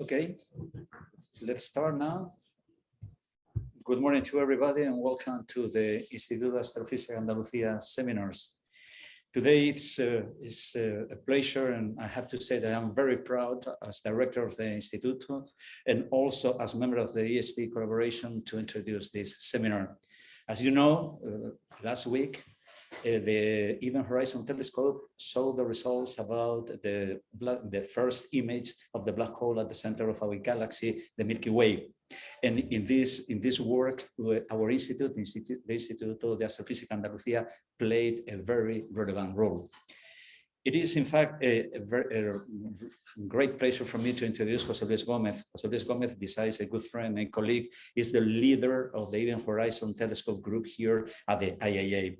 Okay, let's start now. Good morning to everybody and welcome to the Instituto de Astrofísica Andalucía seminars. Today it's, uh, it's uh, a pleasure and I have to say that I'm very proud as director of the Instituto and also as member of the EHT collaboration to introduce this seminar. As you know, uh, last week Uh, the Event Horizon Telescope showed the results about the, the first image of the black hole at the center of our galaxy, the Milky Way. And in this in this work, our institute, the Institute, the Instituto de Astrofísica Andalucía, played a very relevant role. It is, in fact, a, a, very, a, great pleasure for me to introduce José Luis Gómez. José Luis Gómez, besides a good friend and colleague, is the leader of the Event Horizon Telescope group here at the IAA.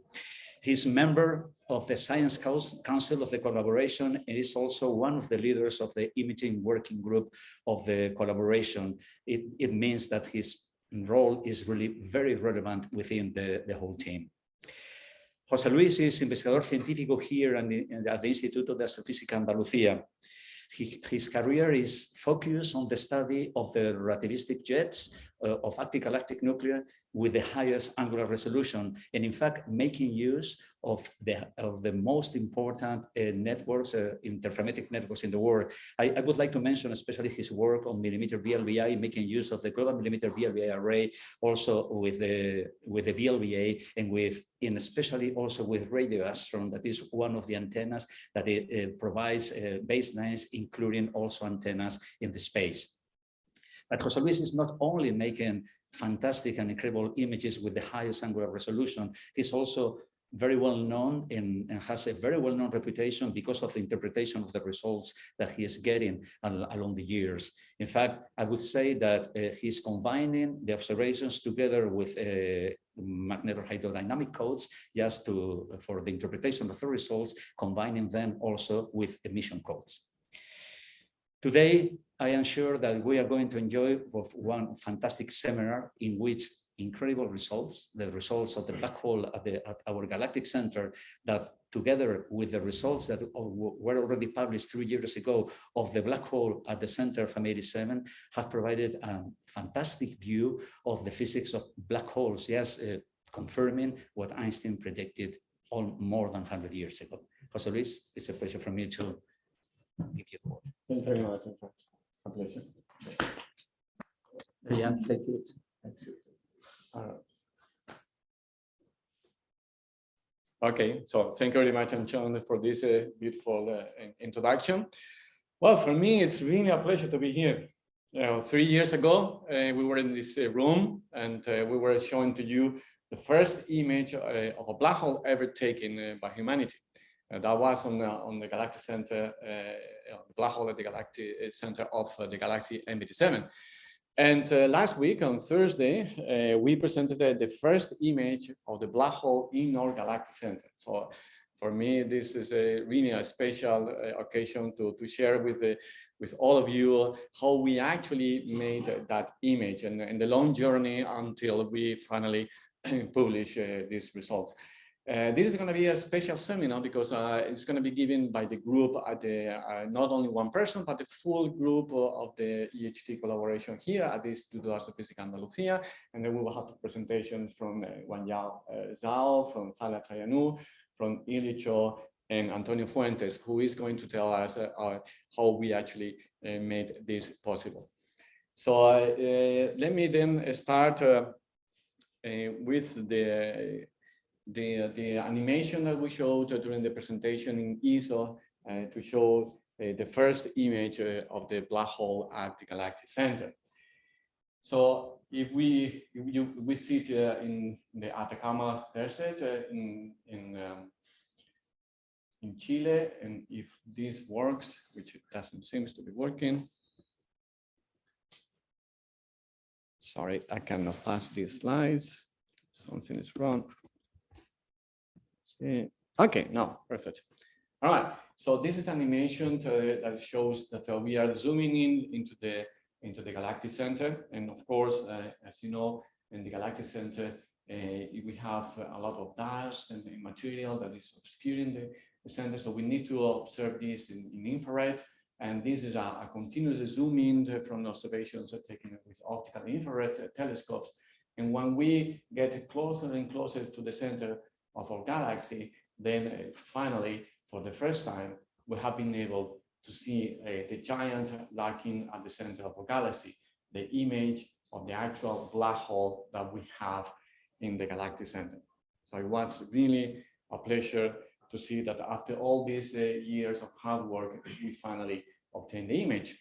He's member of the Science Council of the collaboration and is also one of the leaders of the imaging working group of the collaboration. It, it means that his role is really very relevant within the, the whole team. José Luis is investigador científico here the, at the Instituto de Astrofísica Andalucía. He, his career is focused on the study of the relativistic jets of active galactic nuclei with the highest angular resolution and in fact making use of the of the most important uh, networks uh, interferometric networks in the world. I, I, would like to mention especially his work on millimeter VLBI making use of the global millimeter VLBI array also with the with the VLBA and with in especially also with RadioAstron that is one of the antennas that it, it provides uh, baselines including also antennas in the space but José Luis is not only making fantastic and incredible images with the highest angular resolution, he's also very well known and, and, has a very well known reputation because of the interpretation of the results that he is getting al along the years. In fact, I would say that uh, he's combining the observations together with uh, magnetohydrodynamic codes just to for the interpretation of the results, combining them also with emission codes. Today, I am sure that we are going to enjoy one fantastic seminar in which incredible results, the results of the black hole at, the, at our galactic center that together with the results that were already published three years ago of the black hole at the center of M87 have provided a fantastic view of the physics of black holes, yes, uh, confirming what Einstein predicted all more than 100 years ago. Jose Luis, it's a pleasure for me to give you the word. Thank you very much. A pleasure. Yeah, take it. Uh, okay, so thank you very much, Antxon, for this uh, beautiful uh, introduction. Well, for me, it's really a pleasure to be here. You know, three years ago, uh, we were in this uh, room and uh, we were showing to you the first image of a black hole ever taken by humanity. That was on the, on the Galactic Center the black hole at the galactic uh, center of uh, the galaxy M87. And uh, last week on Thursday, uh, we presented uh, the first image of the black hole in our galactic center. So for me, this is a really a special uh, occasion to, to share with the, with all of you how we actually made that image and, and the long journey until we finally publish these results. Uh, this is going to be a special seminar because uh, it's going to be given by the group at the uh, not only one person but the full group of the EHT collaboration here at the Instituto de Astrofísica Andalucía and then we will have presentations from uh, Yao uh, Zhao, from Thalia Traianou, from Ilje Cho and Antonio Fuentes who is going to tell us uh, uh, how we actually made this possible. So let me then start with the the, the animation that we showed during the presentation in ESO uh, to show uh, the first image uh, of the black hole at the galactic center. So if we if you we sit uh, in the Atacama Desert uh, in in um, in Chile, and if this works, which it doesn't seem to be working. Sorry, I cannot pass these slides. Something is wrong. Okay, no, perfect. All right, so this is an animation to, that shows that uh, we are zooming in into the into the galactic center, and of course, uh, as you know, in the galactic center, uh, we have a lot of dust and material that is obscuring the, the, center. So we need to observe this in, in infrared, And this is a, a continuous zoom in from observations taken with optical infrared telescopes. And when we get closer and closer to the center of our galaxy, then finally, for the first time, we have been able to see uh, the giant lurking at the center of our galaxy, the image of the actual black hole that we have in the galactic center. So it was really a pleasure to see that after all these uh, years of hard work, we finally obtained the image.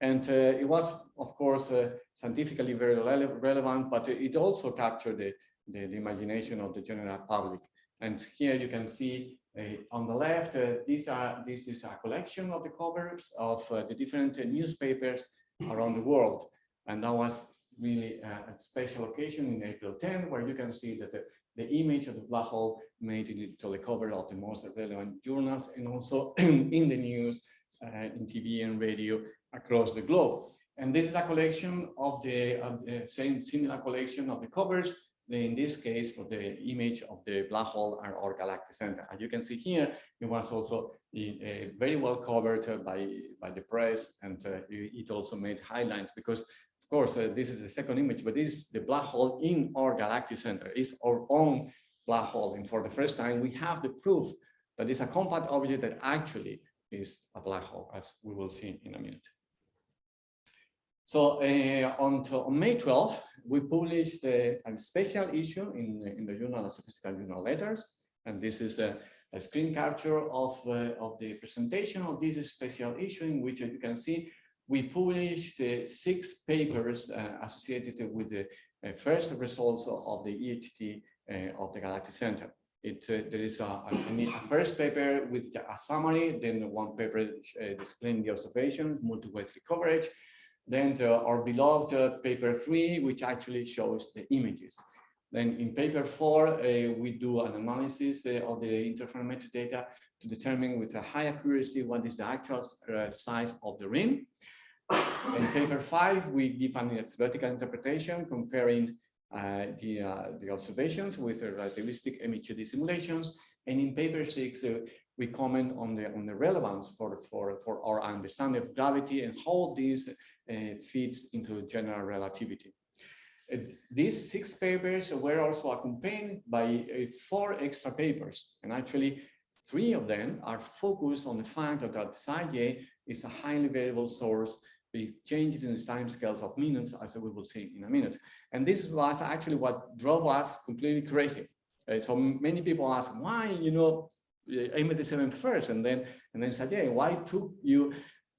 And uh, it was, of course, uh, scientifically very rele relevant, but it also captured the, the, the, imagination of the general public. And here you can see uh, on the left, uh, these are, this is a collection of the covers of uh, the different newspapers around the world. And that was really a special occasion in April 10, where you can see that the, the image of the black hole made it to the cover of the most relevant journals and also in the news, uh, in TV and radio across the globe. And this is a collection of the, of the same similar collection of the covers, in this case for the image of the black hole and our galactic center. As you can see here, it was also uh, very well covered by, by the press and uh, it also made highlights because of course, uh, this is the second image, but this is the black hole in our galactic center. It's our own black hole. And for the first time, we have the proof that it's a compact object that actually is a black hole, as we will see in a minute. So uh, on, to, on, May 12th, we published a, a special issue in, in the Journal of Astrophysical Journal Letters. And this is a, a screen capture of, uh, of the presentation of this special issue in which you can see we published uh, six papers uh, associated with the uh, first results of the EHT uh, of the Galactic Center. It, uh, there is a, a, first paper with a summary, then one paper uh, displaying the observations, multi-way coverage, then our beloved paper three, which actually shows the images. Then in paper four, we do an analysis of the interferometric data to determine with a high accuracy what is the actual size of the ring. In paper five, we give an theoretical interpretation comparing uh, the, uh, the observations with the relativistic MHD simulations. And in paper six, uh, we comment on the on the relevance for for for our understanding of gravity and how this uh, fits into general relativity. Uh, these six papers were also accompanied by uh, four extra papers, and actually three of them are focused on the fact that psi j is a highly variable source with changes in the time scales of minutes, as we will see in a minute. And this was actually what drove us completely crazy. Uh, so many people ask, why, you know, M87 first, and then and then yeah, why took you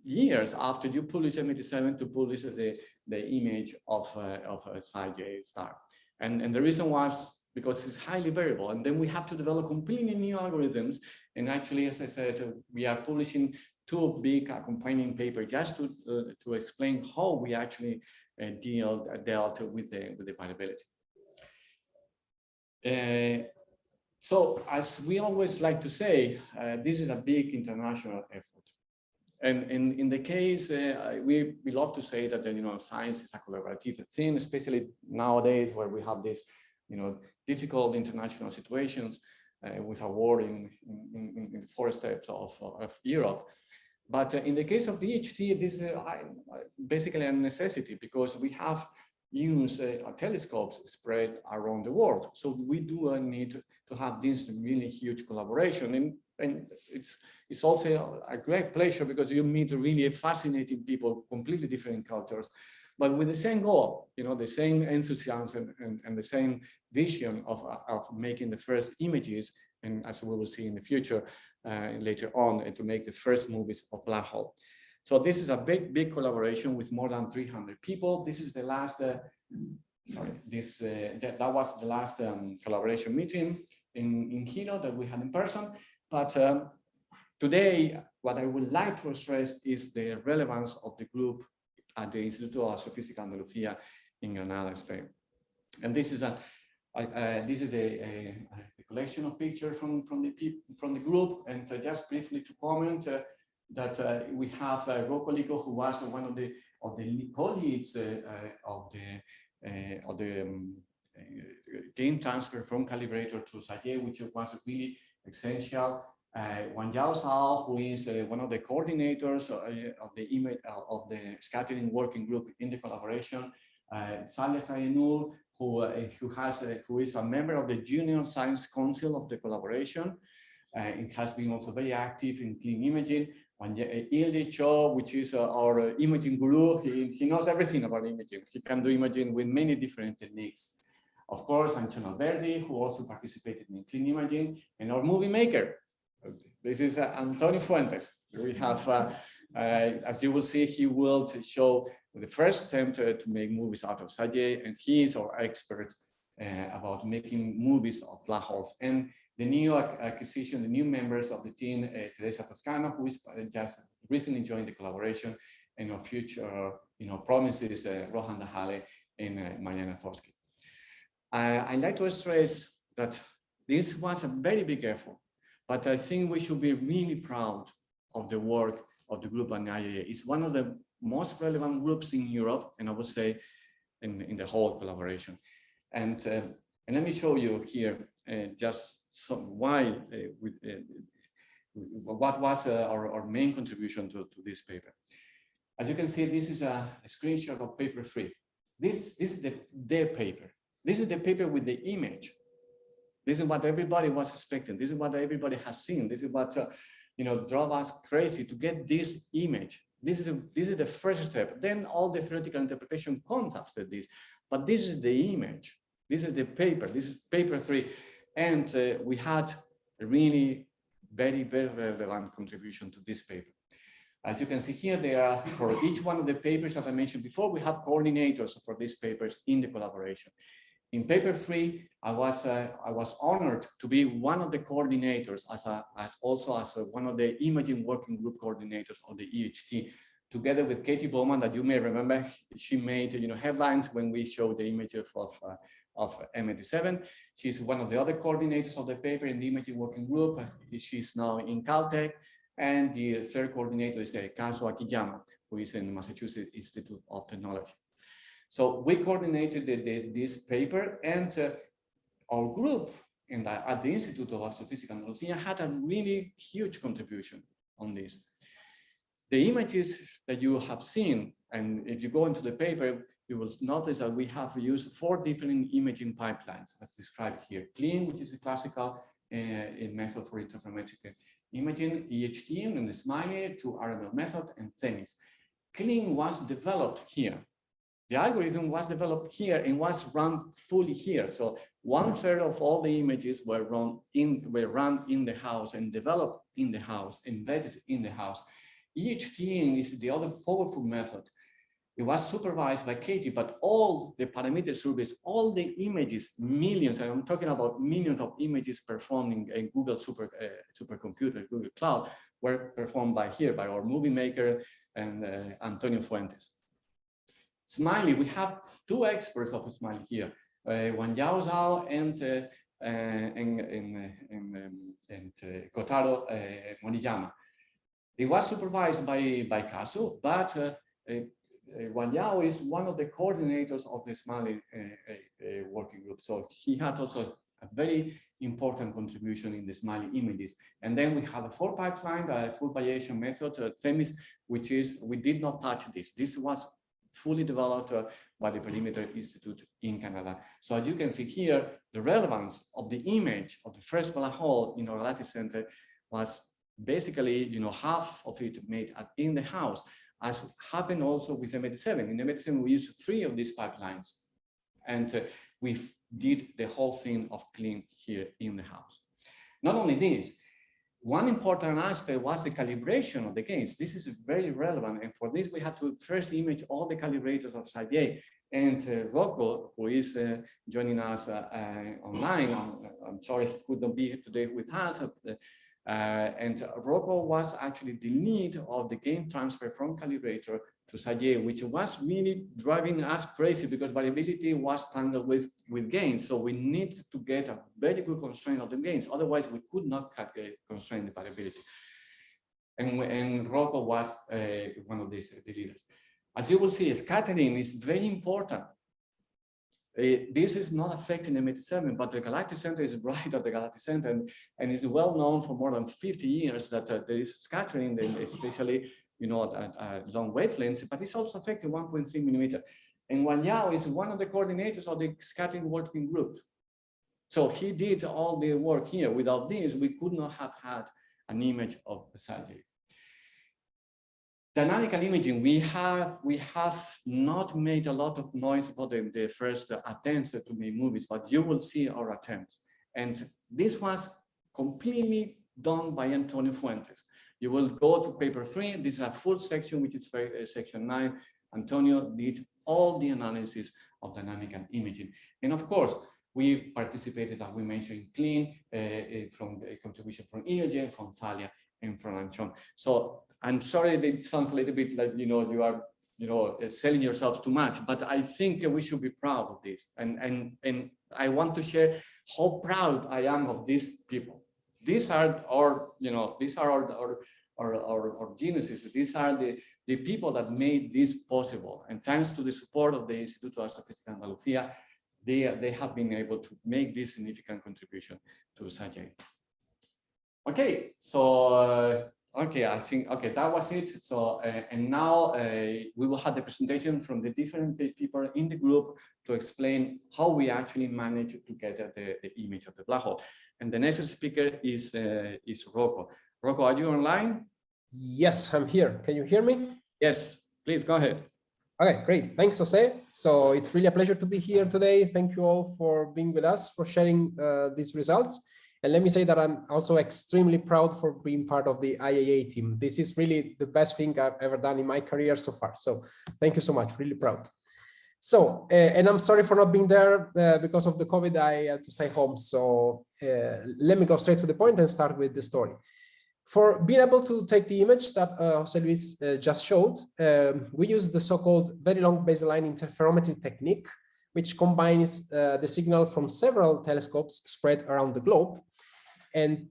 years after you publish M87 to publish the, the image of, uh, of a side j star? And, and the reason was because it's highly variable. And then we have to develop completely new algorithms. And actually, as I said, we are publishing two big accompanying paper just to, uh, to explain how we actually uh, deal, uh, dealt with the, with the variability. Uh, so as we always like to say, uh, this is a big international effort. And in, the case, uh, we, we love to say that, you know, science is a collaborative thing, especially nowadays where we have this, you know, difficult international situations with a war in, in, in four steps of, of Europe. But uh, in the case of EHT, this is uh, basically a necessity because we have used uh, telescopes spread around the world. So we do need to have this really huge collaboration. And, and it's, it's also a great pleasure because you meet really fascinating people, completely different cultures, but with the same goal, you know, the same enthusiasm and, and the same vision of, of making the first images. And as we will see in the future, uh, later on and to make the first movies of Black Hole. So this is a big, big collaboration with more than 300 people. This is the last, uh, sorry, this uh, that, that, was the last um, collaboration meeting in, in Hilo that we had in person. But um, today, what I would like to stress is the relevance of the group at the Instituto Astrofísica Andalucía in Granada, Spain. And this is a uh, this is uh, the, collection of pictures from from the from the group, and uh, just briefly to comment uh, that uh, we have uh, Rocco who was one of the of the colleagues of the of the um, gain transfer from calibrator to psi which was really essential uh, Wang who is uh, one of the coordinators uh, of the image uh, of the scattering working group in the collaboration, uh, Thalia Traianou, who who has who is a member of the Junior Science Council of the collaboration, and has been also very active in clean imaging. And Ilje Cho, which is our imaging guru, he, he knows everything about imaging. He can do imaging with many different techniques. Of course, Antxon Alberdi, who also participated in clean imaging, and our movie maker. This is uh, Antonio Fuentes. We have, uh, uh, as you will see, he will show the first attempt uh, to make movies out of Sage, and he is our expert uh, about making movies of black holes. And the new acquisition, the new members of the team, uh, Teresa Toscano, who is just recently joined the collaboration, and our future, you know, promises uh, Rohan Dahale and uh, Mariana Forsky. I- I'd like to stress that this was a very big effort, but I think we should be really proud of the work of the group on IAA. It's one of the most relevant groups in Europe, and I would say in, in the whole collaboration. And, uh, and let me show you here uh, just some, why, uh, we, uh, what was uh, our, our main contribution to, to this paper. As you can see, this is a, a screenshot of paper three. This, this is the, their paper. This is the paper with the image. This is what everybody was expecting. This is what everybody has seen. This is what, uh, you know, drove us crazy to get this image. This is, a, this is the first step. Then all the theoretical interpretation comes after this. But this is the image. This is the paper. This is paper three. And uh, we had a really very, very relevant contribution to this paper. As you can see here, there are for each one of the papers that I mentioned before, we have coordinators for these papers in the collaboration. In paper three, I was uh, I was honored to be one of the coordinators, as, a, as also as a, one of the imaging working group coordinators of the EHT, together with Katie Bowman, that you may remember, she made you know headlines when we showed the images of uh, of M87. She's one of the other coordinators of the paper in the imaging working group. She's now in Caltech. And the third coordinator is uh, Kazuo Akiyama, who is in Massachusetts Institute of Technology. So we coordinated the, the, this paper and uh, our group the, at the Institute of Astrophysics and Andalusia had a really huge contribution on this. The images that you have seen, and if you go into the paper, you will notice that we have used four different imaging pipelines as described here. CLEAN, which is a classical uh, method for interferometric imaging, EHT and the SMILI to RML method and THEMIS. CLEAN was developed here. The algorithm was developed here and was run fully here. So one third of all the images were run in were run in the house and developed in the house, embedded in the house. EHT is the other powerful method. It was supervised by Katie, but all the parameter surveys, all the images, millions, and I'm talking about millions of images performing in Google super uh, supercomputer, Google Cloud, were performed by here, by our movie maker and uh, Antonio Fuentes. SMILI, we have two experts of SMILI here, uh, Wang Yao Zhao and, uh, uh, and, and, and, um, and uh, Kotaro uh. It was supervised by, by Kazu, but uh, uh, Wang Yao is one of the coordinators of the SMILI uh, uh, working group. So he had also a very important contribution in the SMILI images. And then we have a four pipeline, a full variation method, uh, which is, we did not touch this. This was fully developed by the Perimeter Institute in Canada. So as you can see here, the relevance of the image of the first black hole in our lattice center was basically, you know, half of it made in the house, as happened also with M87. In M87, we used three of these pipelines, and uh, we did the whole thing of clean here in the house. Not only this, one important aspect was the calibration of the gains. This is very relevant. And for this, we had to first image all the calibrators of SAGE. And uh, Rocco, who is uh, joining us uh, uh online, I'm, I'm, sorry he could not be here today with us. Uh, and Rocco was actually the lead of the gain transfer from calibrator to Sage, which was really driving us crazy because variability was tangled with, with gains. So we need to get a very good constraint of the gains. Otherwise, we could not constrain the variability. And, and Rocco was uh, one of these the leaders. As you will see, scattering is very important. eh, this is not affecting M87, but the galactic center is right at the galactic center and, and well known for more than 50 years that uh, there is scattering, especially you know, long wavelengths, but it's also affecting 1.3 millimeter. And Wang Yao is one of the coordinators of the scattering working group. So he did all the work here. Without this, we could not have had an image of the Sagittarius dynamical imaging, we have we have not made a lot of noise about the, the first attempts to make movies, but you will see our attempts. And this was completely done by Antonio Fuentes. You will go to paper three. This is a full section, which is uh, section nine. Antonio did all the analysis of dynamical imaging. And of course, we participated, as we mentioned, clean uh, uh from the contribution from EOJ, from Thalia, and from Antxon. So I'm sorry that it sounds a little bit like, you know, you are, you know, uh, selling yourself too much, but I think we should be proud of this. And, and, and I want to share how proud I am of these people. These are our, you know, these are our, our, our, our, geniuses. These are the, the people that made this possible. And thanks to the support of the Instituto de Astrofísica Andalucía, they, they have been able to make this significant contribution to SAGE. Okay, so uh, Okay, I think, okay, that was it. So, uh, and now uh, we will have the presentation from the different people in the group to explain how we actually managed to get the, the image of the black hole. And the next speaker is, uh, is Rocco. Rocco, are you online? Yes, I'm here. Can you hear me? Yes, please go ahead. Okay, great. Thanks, Jose. So it's really a pleasure to be here today. Thank you all for being with us, for sharing uh, these results. And let me say that I'm also extremely proud for being part of the IAA team. This is really the best thing I've ever done in my career so far. So thank you so much, really proud. So, uh, and I'm sorry for not being there uh, because of the COVID, I had to stay home. So uh, let me go straight to the point and start with the story. For being able to take the image that Jose Luis just showed, um, we use the so-called very long baseline interferometry technique, which combines the signal from several telescopes spread around the globe and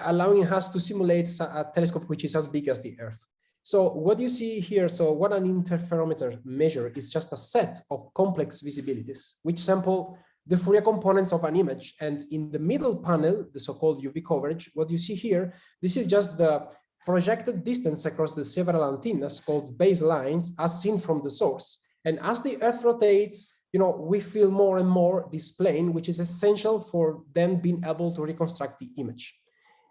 allowing us to simulate a telescope which is as big as the Earth. So what you see here, so what an interferometer measure is just a set of complex visibilities, which sample the Fourier components of an image. And in the middle panel, the so-called UV coverage, what you see here, this is just the projected distance across the several antennas called baselines as seen from the source. And as the Earth rotates, you know, we feel more and more this plane, which is essential for then being able to reconstruct the image.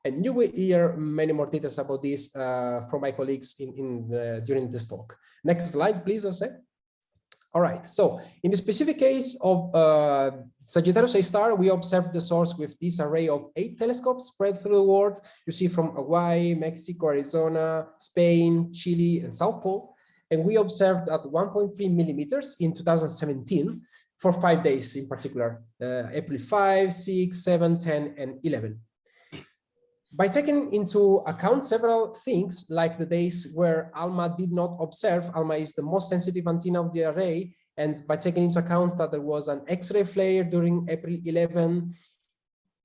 And you will hear many more details about this uh, from my colleagues in, in the, during this talk. Next slide, please, Jose. All right, so in the specific case of uh, Sagittarius A star, we observed the source with this array of eight telescopes spread through the world. You see from Hawaii, Mexico, Arizona, Spain, Chile, and South Pole and we observed at 1.3 millimeters in 2017 for five days in particular, uh, April 5, 6, 7, 10, and 11. By taking into account several things, like the days where ALMA did not observe, ALMA is the most sensitive antenna of the array, and by taking into account that there was an X-ray flare during April 11,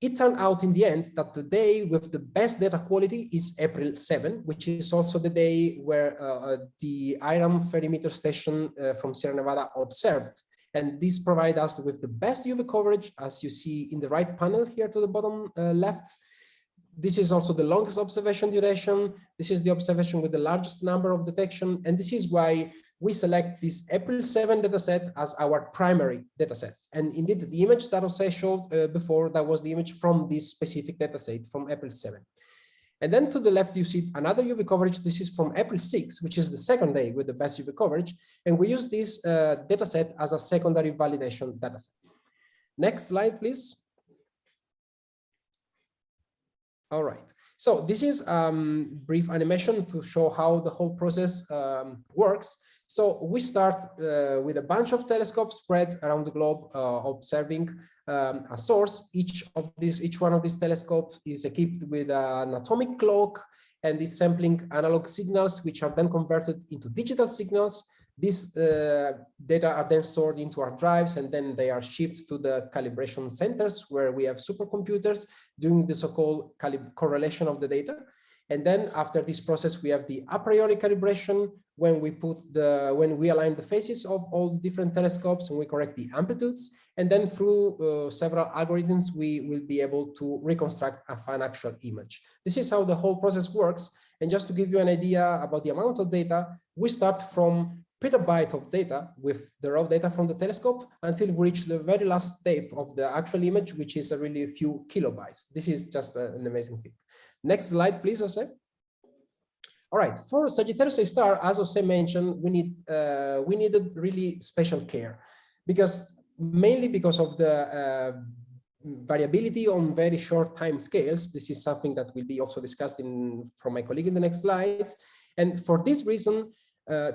it turned out in the end that the day with the best data quality is April 7, which is also the day where uh, uh the IRAM ferrometer station uh, from Sierra Nevada observed. And this provides us with the best UV coverage, as you see in the right panel here to the bottom uh, left. This is also the longest observation duration. This is the observation with the largest number of detection. And this is why we select this April 7 dataset as our primary dataset. And indeed, the image that Jose showed uh, before, that was the image from this specific dataset from April 7. And then to the left, you see another UV coverage. This is from April 6, which is the second day with the best UV coverage. And we use this uh, dataset as a secondary validation dataset. Next slide, please. All right. So this is um, brief animation to show how the whole process um, works. So we start uh, with a bunch of telescopes spread around the globe, uh, observing um, a source. Each of these, each one of these telescopes is equipped with an atomic clock and is sampling analog signals, which are then converted into digital signals. These uh, data are then stored into our drives and then they are shipped to the calibration centers where we have supercomputers doing the so-called correlation of the data. And then after this process, we have the a priori calibration, when we put the when we align the faces of all the different telescopes and we correct the amplitudes. And then through uh, several algorithms we will be able to reconstruct a, an actual image. This is how the whole process works. And just to give you an idea about the amount of data we start from petabyte of data with the raw data from the telescope until we reach the very last step of the actual image which is a really few kilobytes this is just an amazing thing next slide please Jose. All right, for Sagittarius A star, as Jose mentioned, we need uh, we needed really special care because mainly because of the uh, variability on very short time scales. This is something that will be also discussed in from my colleague in the next slides. And for this reason, uh,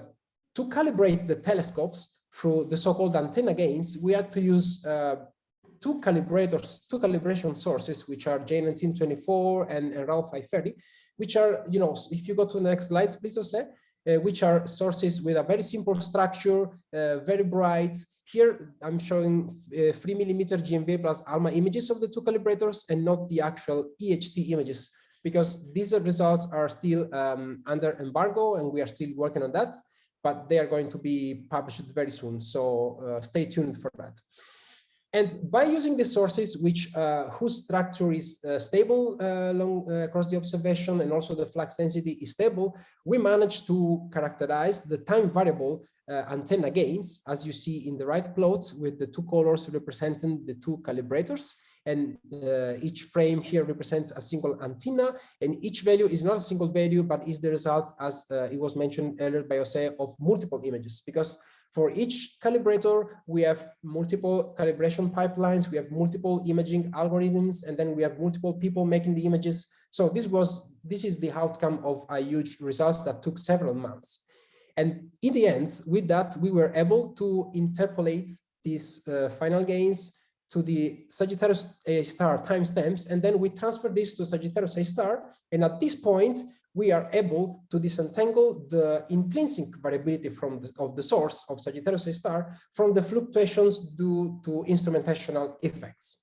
to calibrate the telescopes through the so-called antenna gains, we had to use uh, two calibrators, two calibration sources, which are J1924 and, and NRAO 530, which are, you know, if you go to the next slides, please, Jose, uh, which are sources with a very simple structure, uh, very bright. Here, I'm showing uh, three millimeter GMV plus ALMA images of the two calibrators and not the actual EHT images, because these results are still um, under embargo and we are still working on that, but they are going to be published very soon. So uh, stay tuned for that. And by using the sources which uh, whose structure is uh, stable uh, along, uh, across the observation and also the flux density is stable, we managed to characterize the time variable uh, antenna gains, as you see in the right plot with the two colors representing the two calibrators. And uh, each frame here represents a single antenna, and each value is not a single value, but is the result, as it was mentioned earlier by Jose, of multiple images, because for each calibrator, we have multiple calibration pipelines, we have multiple imaging algorithms, and then we have multiple people making the images. So this was this is the outcome of a huge results that took several months. And in the end, with that, we were able to interpolate these uh, final gains to the Sagittarius A star timestamps, and then we transfer this to Sagittarius A star. And at this point, we are able to disentangle the intrinsic variability from the, of the source of Sagittarius A star from the fluctuations due to instrumentational effects.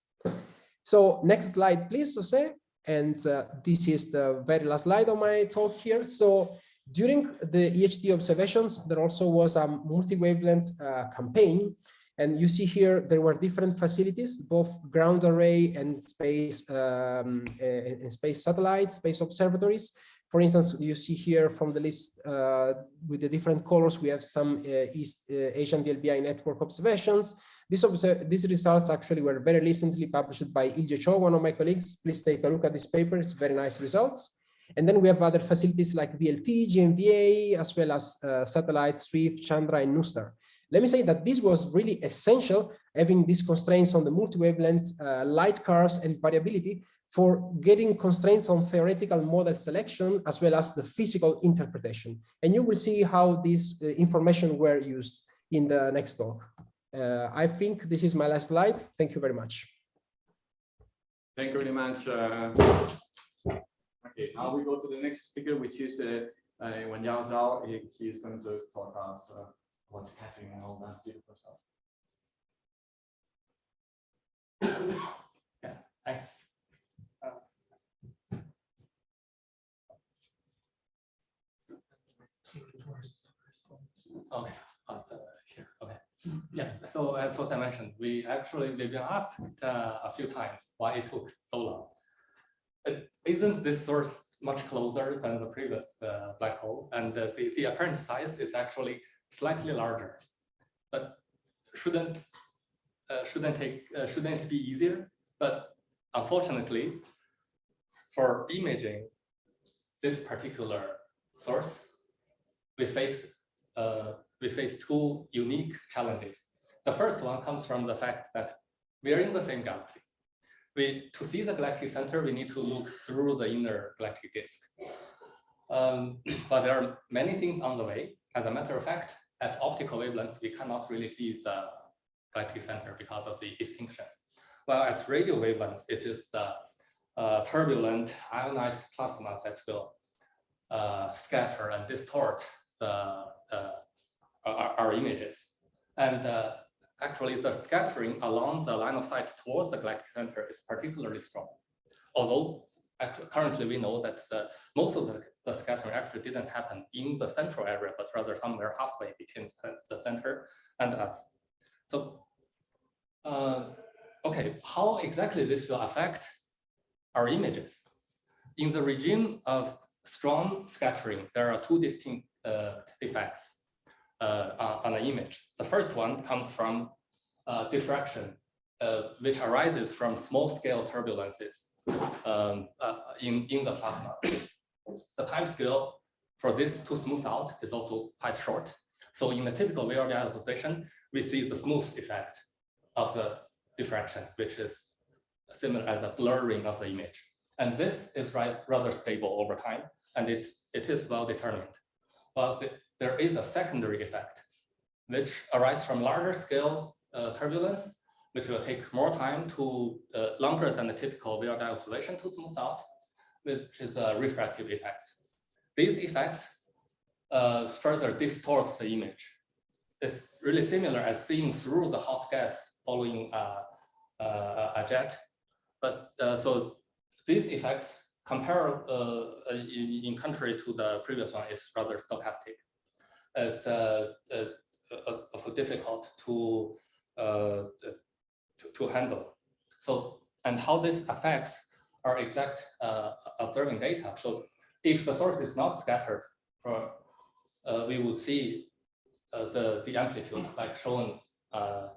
So next slide, please, Jose. And uh, this is the very last slide of my talk here. So during the EHT observations, there also was a multi-wavelength uh, campaign. And you see here, there were different facilities, both ground array and space, um, and space satellites, space observatories, for instance, you see here from the list uh, with the different colors, we have some uh, East uh, Asian VLBI network observations. These, these results actually were very recently published by Ilje Cho, one of my colleagues. Please take a look at this paper, it's very nice results. And then we have other facilities like VLT, GMVA, as well as uh, satellites, Swift, Chandra, and NuSTAR. Let me say that this was really essential, having these constraints on the multi-wavelength uh, light curves and variability for getting constraints on theoretical model selection as well as the physical interpretation. And you will see how this uh, information were used in the next talk. Uh, I think this is my last slide. Thank you very much. Thank you very much. Uh, okay, now we go to the next speaker, which is uh, uh, Wen Yao Zhao. He, is going to talk about uh, what's catching and all that beautiful stuff. yeah, thanks. Okay, uh, here. Okay. Yeah. So as I mentioned, we actually we've been asked uh, a few times why it took so long. It, isn't this source much closer than the previous uh, black hole? And the, the apparent size is actually slightly larger. But shouldn't uh, shouldn't take uh, shouldn't be easier? But unfortunately, for imaging this particular source, we face uh, we face two unique challenges. The first one comes from the fact that we are in the same galaxy. We, to see the galactic center, we need to look through the inner galactic disk. Um, but there are many things on the way. As a matter of fact, at optical wavelengths, we cannot really see the galactic center because of the extinction. While at radio wavelengths, it is uh, uh, turbulent ionized plasma that will uh, scatter and distort the uh, our, our, images. And uh, actually the scattering along the line of sight towards the galactic center is particularly strong. Although currently we know that the, most of the, the scattering actually didn't happen in the central area, but rather somewhere halfway between the- center and us. So, uh, okay, how exactly this will affect our images? In the regime of strong scattering, there are two distinct uh, effects uh, on an image. The first one comes from uh, diffraction, uh, which arises from small scale turbulences um, uh, in, in the plasma. The time scale for this to smooth out is also quite short. So in the typical VLBI position, we see the smooth effect of the diffraction, which is similar as a blurring of the image. And this is right, rather stable over time, and it's, it is well determined. But the- there is a secondary effect, which arises from larger scale uh, turbulence, which will take more time to, uh, longer than the typical VLBI observation to smooth out, which is a refractive effect. These effects uh, further distorts the image. It's really similar as seeing through the hot gas following uh, uh, a jet. But uh, so these effects compare uh, in, in contrary to the previous one is rather stochastic. It's uh, uh, uh, also difficult to, uh, to to handle. So and how this affects our exact uh, observing data. So if the source is not scattered, uh, we will see uh, the the amplitude like shown uh,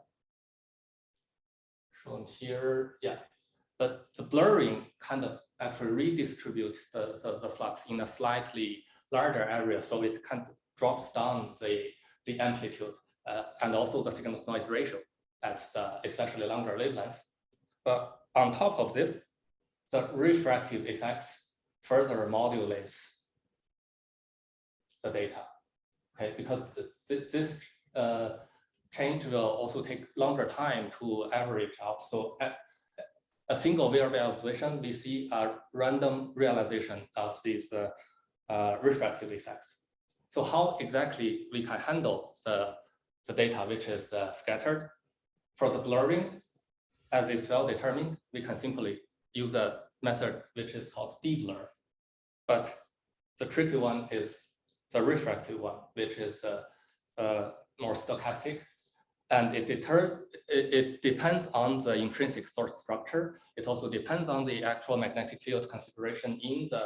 shown here. Yeah, but the blurring kind of actually redistributes the, the, the flux in a slightly larger area, so it kind of drops down the the amplitude uh, and also the signal to noise ratio at the especially longer wavelengths. But on top of this, the refractive effects further modulates the data. Okay, because th- th- this uh, change will also take longer time to average out. So at a single VRB observation, we see a random realization of these uh, uh, refractive effects. So how exactly we can handle the, the data which is uh, scattered? For the blurring, as is well determined, we can simply use a method which is called de-blur. But the tricky one is the refractive one, which is uh, uh, more stochastic. And it deter it, it depends on the intrinsic source structure. It also depends on the actual magnetic field configuration in the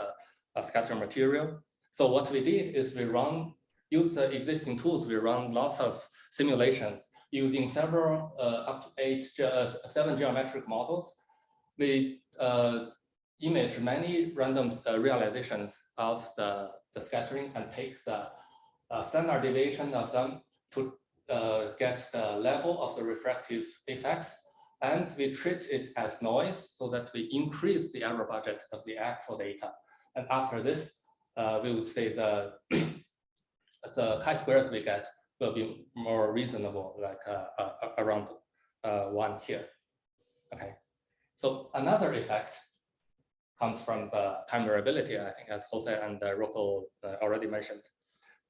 uh, scatter material. So what we did is we run, use the existing tools, we run lots of simulations using several, uh, up to eight, uh, seven geometric models. We uh, image many random uh, realizations of the, the scattering and take the uh, standard deviation of them to uh, get the level of the refractive effects. And we treat it as noise so that we increase the error budget of the actual data. And after this, uh, we would say the the chi-squares we get will be more reasonable, like uh, uh, around one here. Okay, so another effect comes from the time variability, I think, as Jose and uh, Rocco uh, already mentioned.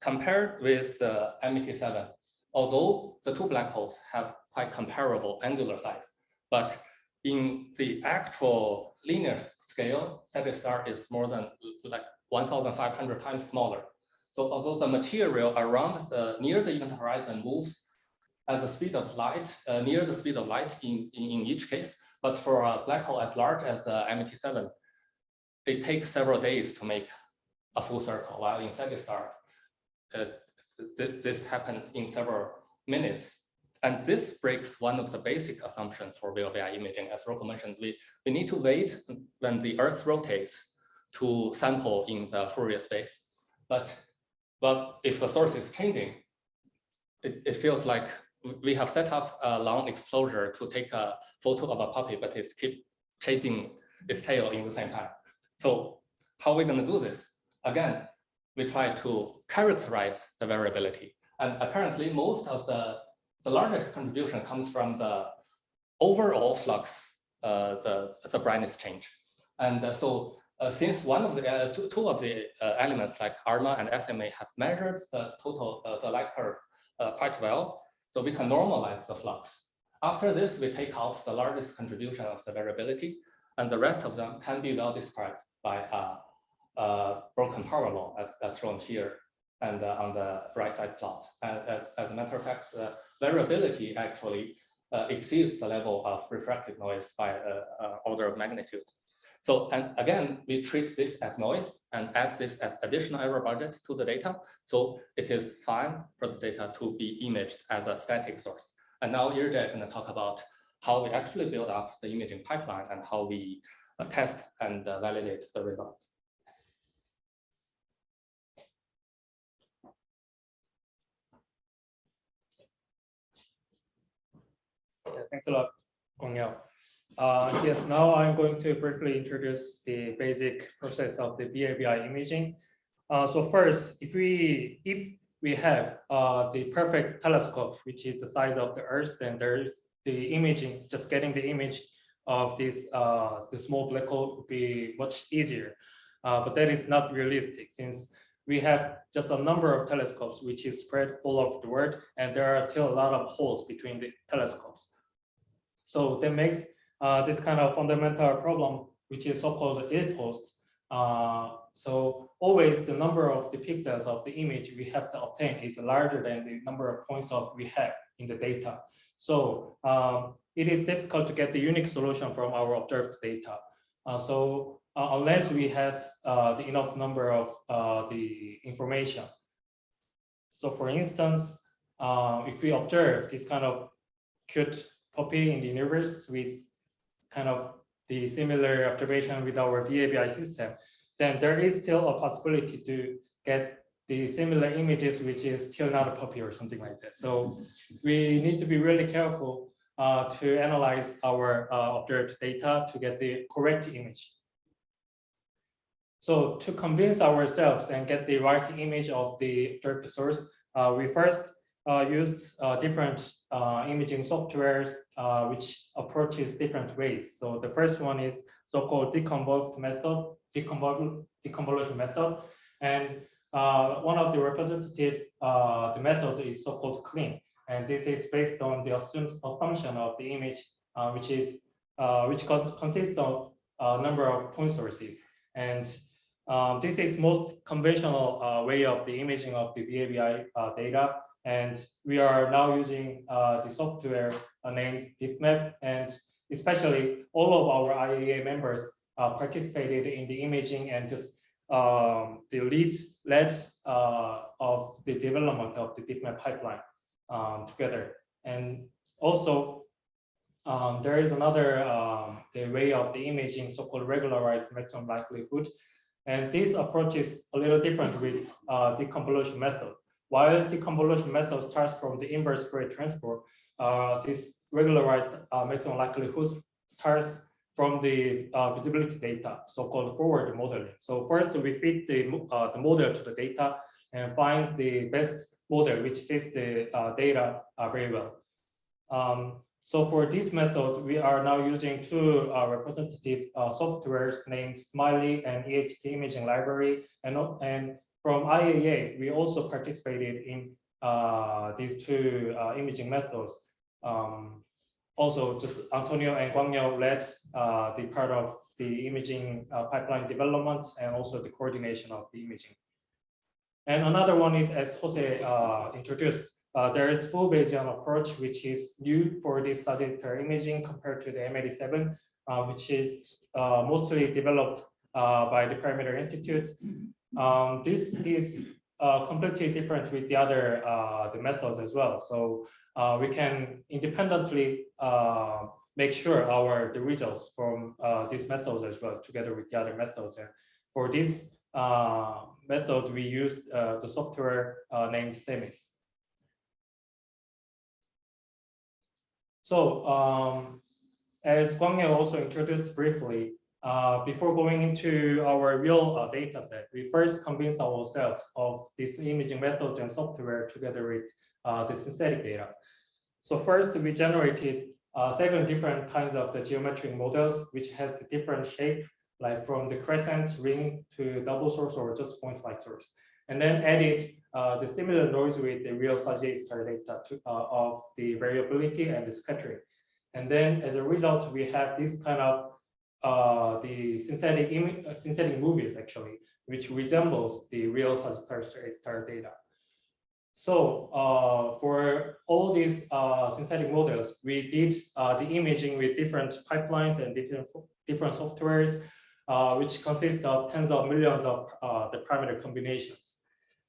Compared with uh, M87, although the two black holes have quite comparable angular size, but in the actual linear scale, Sagittarius is more than like 1,500 times smaller. So although the material around the near the event horizon moves at the speed of light, uh, near the speed of light in, in, in each case, but for a black hole as large as uh, M87, it takes several days to make a full circle, while in Sagittarius, uh, th this happens in several minutes. And this breaks one of the basic assumptions for VLBI imaging. As Rocco mentioned, we, we need to wait when the Earth rotates to sample in the Fourier space. But, but if the source is changing, it, it feels like we have set up a long exposure to take a photo of a puppy, but it's keep chasing its tail in the same time. So how are we going to do this? Again, we try to characterize the variability. And apparently most of the, the largest contribution comes from the overall flux, uh, the, the brightness change. And uh, so uh, since one of the uh, two, two of the uh, elements like ALMA and SMA have measured the total, uh, the light curve quite well, so we can normalize the flux. After this, we take out the largest contribution of the variability, and the rest of them can be well described by a, broken power law as, as shown here and uh, on the right side plot. And as, as a matter of fact, the variability actually uh, exceeds the level of refracted noise by a, a order of magnitude. So, and again, we treat this as noise and add this as additional error budget to the data. So it is fine for the data to be imaged as a static source. And now Ilje is going to talk about how we actually build up the imaging pipeline and how we uh, test and uh, validate the results. Thanks a lot, Guang Yao. Uh, yes, now I'm going to briefly introduce the basic process of the VLBI imaging. Uh, so first, if we if we have uh, the perfect telescope, which is the size of the Earth, then there's the imaging, just getting the image of this uh, the small black hole would be much easier. Uh, but that is not realistic since we have just a number of telescopes which is spread all over the world, and there are still a lot of holes between the telescopes. So that makes uh, this kind of fundamental problem, which is so-called ill-posed. Uh, so always the number of the pixels of the image we have to obtain is larger than the number of points of we have in the data. So um, it is difficult to get the unique solution from our observed data. Uh, so uh, unless we have uh, the enough number of uh, the information. So for instance, uh, if we observe this kind of cute puppy in the universe with kind of the similar observation with our VLBI system, then there is still a possibility to get the similar images, which is still not a puppy or something like that. So we need to be really careful uh, to analyze our uh, observed data to get the correct image. So to convince ourselves and get the right image of the observed source, uh, we first uh, used uh, different uh, imaging softwares which approaches different ways. So the first one is so-called deconvolved method, deconvol deconvolution method. And one of the representative, the method is so-called clean. And this is based on the assumption of the image, which is which consists of a number of point sources. And um, this is most conventional uh, way of the imaging of the VLBI uh, data. And we are now using uh, the software uh, named Difmap. And especially all of our IAA members uh, participated in the imaging and just um, the lead led uh, of the development of the Difmap pipeline um, together. And also, um, there is another um, the way of the imaging, so-called regularized maximum likelihood. And this approach is a little different with uh, the convolution method. While the convolution method starts from the inverse Fourier transform, uh, this regularized uh, maximum likelihood starts from the uh, visibility data, so-called forward modeling. So first we feed the, uh, the model to the data and finds the best model which fits the uh, data uh, very well. Um, so for this method, we are now using two uh, representative uh, softwares named SMILI and EHT imaging library. And, and from IAA, we also participated in uh, these two uh, imaging methods. Um, also, just Antonio and Guang Yao led uh, the part of the imaging pipeline development and also the coordination of the imaging. And another one is, as Jose introduced, uh, there is full Bayesian approach, which is new for this Sagittarius imaging compared to the M87, uh, which is uh, mostly developed uh, by the Perimeter Institute. Um, this is uh, completely different with the other uh, the methods as well. So we can independently make sure our the results from this method as well, together with the other methods. And for this method, we use the software named Themis. So um, as Guang also introduced briefly, uh, before going into our real uh, data set, we first convince ourselves of this imaging method and software together with uh, the synthetic data. So first we generated uh, seven different kinds of the geometric models, which has different shape, like from the crescent ring to double source or just point like source. And then added uh, the similar noise with the real Sagittarius data to, uh, of the variability and the scattering. And then as a result, we have this kind of uh, the synthetic uh, synthetic movies actually, which resembles the real Sagittarius star data. So uh, for all these uh, synthetic models, we did uh, the imaging with different pipelines and different different softwares, uh, which consists of tens of millions of uh, the parameter combinations.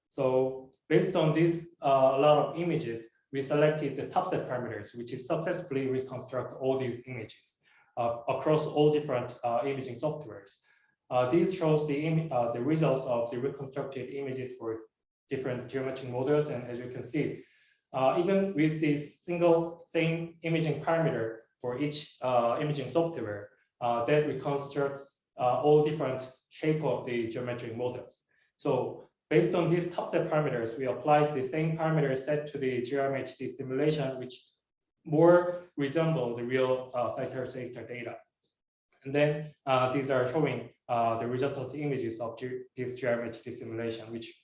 So based on this uh, a lot of images, we selected the top set parameters, which is successfully reconstruct all these images uh, across all different imaging softwares. This shows the, the results of the reconstructed images for different geometric models. And as you can see, uh, even with this single same imaging parameter for each uh, imaging software, uh, that reconstructs uh, all different shape of the geometric models. So based on these top set parameters, we applied the same parameter set to the GRMHD simulation, which more resemble the real uh, A-star data. And then uh, these are showing uh, the result of the images of G this GRMHD simulation, which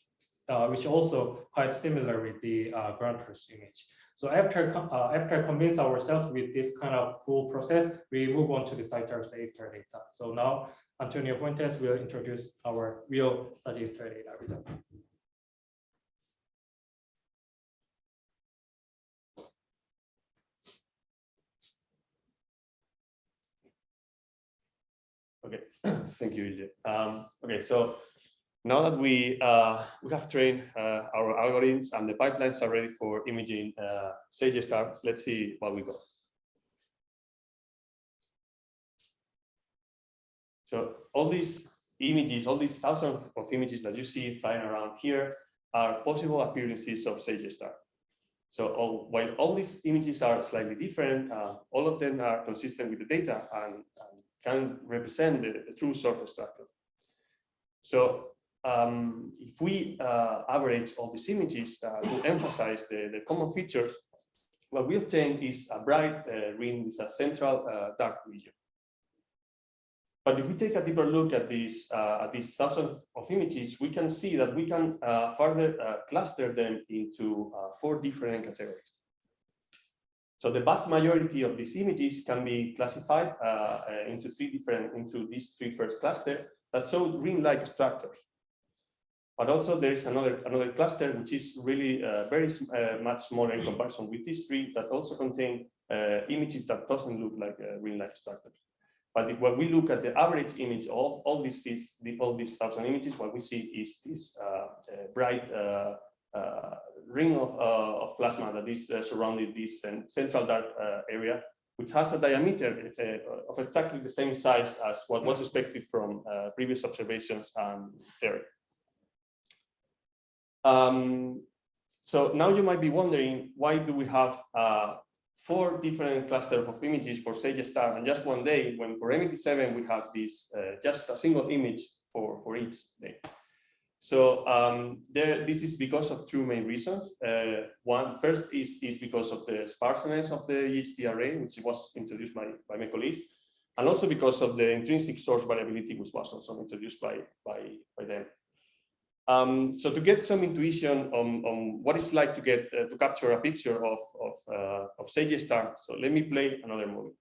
uh, which also quite similar with the uh, ground truth image. So after uh, after convince ourselves with this kind of full process, we move on to the Sagittarius A-star data. So now Antonio Fuentes will introduce our real Sagittarius A-star data result. Okay, thank you. Um, okay, so now that we uh, we have trained uh, our algorithms and the pipelines are ready for imaging uh, Sage Star, let's see what we got. So all these images, all these thousands of images that you see flying around here are possible appearances of Sage Star. So all, while all these images are slightly different, uh, all of them are consistent with the data and, and can represent the, the true surface structure. So um, if we uh, average all these images uh, to emphasize the, the common features, what we obtain is a bright uh, ring with a central uh, dark region. But if we take a deeper look at these uh, at these thousands of images, we can see that we can further cluster them into four different categories. So the vast majority of these images can be classified uh, into three different into these three first cluster that show ring-like structures. But also there is another another cluster which is really uh, very uh, much smaller in comparison with these three that also contain uh, images that doesn't look like uh, ring-like structures. But when we look at the average image, all, all these, these, the, all these thousand images, what we see is this uh, uh, bright uh, ring of, of plasma that is surrounding this central dark area, which has a diameter of exactly the same size as what was expected from previous observations and theory. Um, so now you might be wondering, why do we have uh, four different clusters of images for Sage Star and just one day, when for M87 we have this uh, just a single image for, for each day. So um, there, this is because of two main reasons. Uh, one first is, is because of the sparseness of the EHT array, which was introduced by, by my colleagues, and also because of the intrinsic source variability, which was also introduced by, by, by them. Um, so to get some intuition on, on what it's like to get uh, to capture a picture of of, uh, of Sage Star, so let me play another movie.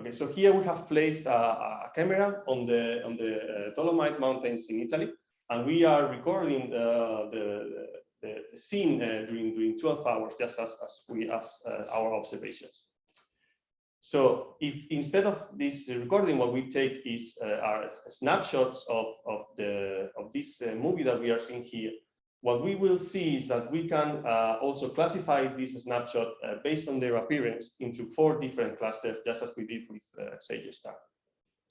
Okay, so here we have placed a, a camera on the on the uh, Dolomite Mountains in Italy, and we are recording uh, the, the the scene uh, during during 12 hours, just as as we as uh, our observations. So if instead of this recording, what we take is uh, are snapshots of, of the of this uh, movie that we are seeing here. What we will see is that we can uh, also classify this snapshot uh, based on their appearance into four different clusters, just as we did with uh, Sage Star.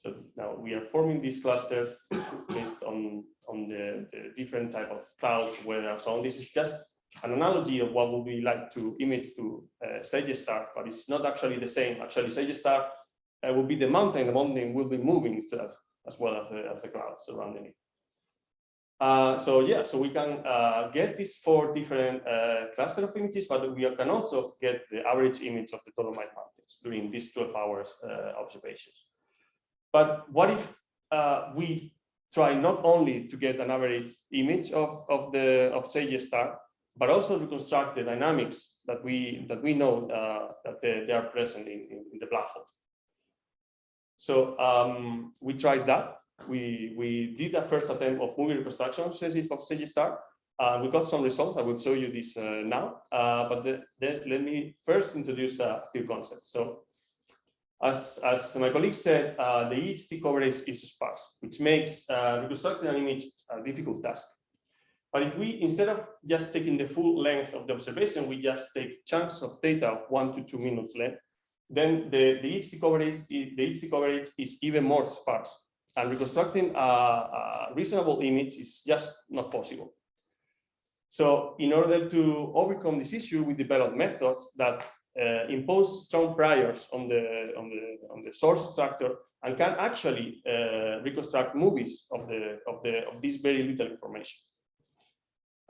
So now we are forming these clusters based on on the, the different type of clouds, weather, and so on. This is just an analogy of what would be like to image to uh, Sage Star, but it's not actually the same. Actually, Sage Star uh, will be the mountain. The mountain will be moving itself as well as the, as the clouds surrounding it. Uh, so yeah, so we can uh, get these four different uh, cluster of images, but we can also get the average image of the Dolomite Mountains during these 12 hours uh, observations. But what if uh, we try not only to get an average image of, of the of Sage Star, but also reconstruct the dynamics that we that we know uh, that they, they are present in, in, in the black hole. So um, we tried that. We, we did a first attempt of movie reconstruction of Sage Star. Uh, we got some results. I will show you this uh, now. Uh, but the, let me first introduce a few concepts. So as, as my colleague said, uh, the EHT coverage is sparse, which makes uh, reconstructing an image a difficult task. But if we, instead of just taking the full length of the observation, we just take chunks of data of one to two minutes length, then the, the EHT coverage, the EHT coverage is even more sparse. And reconstructing a, a reasonable image is just not possible. So in order to overcome this issue, we developed methods that uh, impose strong priors on the on the on the source structure and can actually uh, reconstruct movies of the of the of this very little information.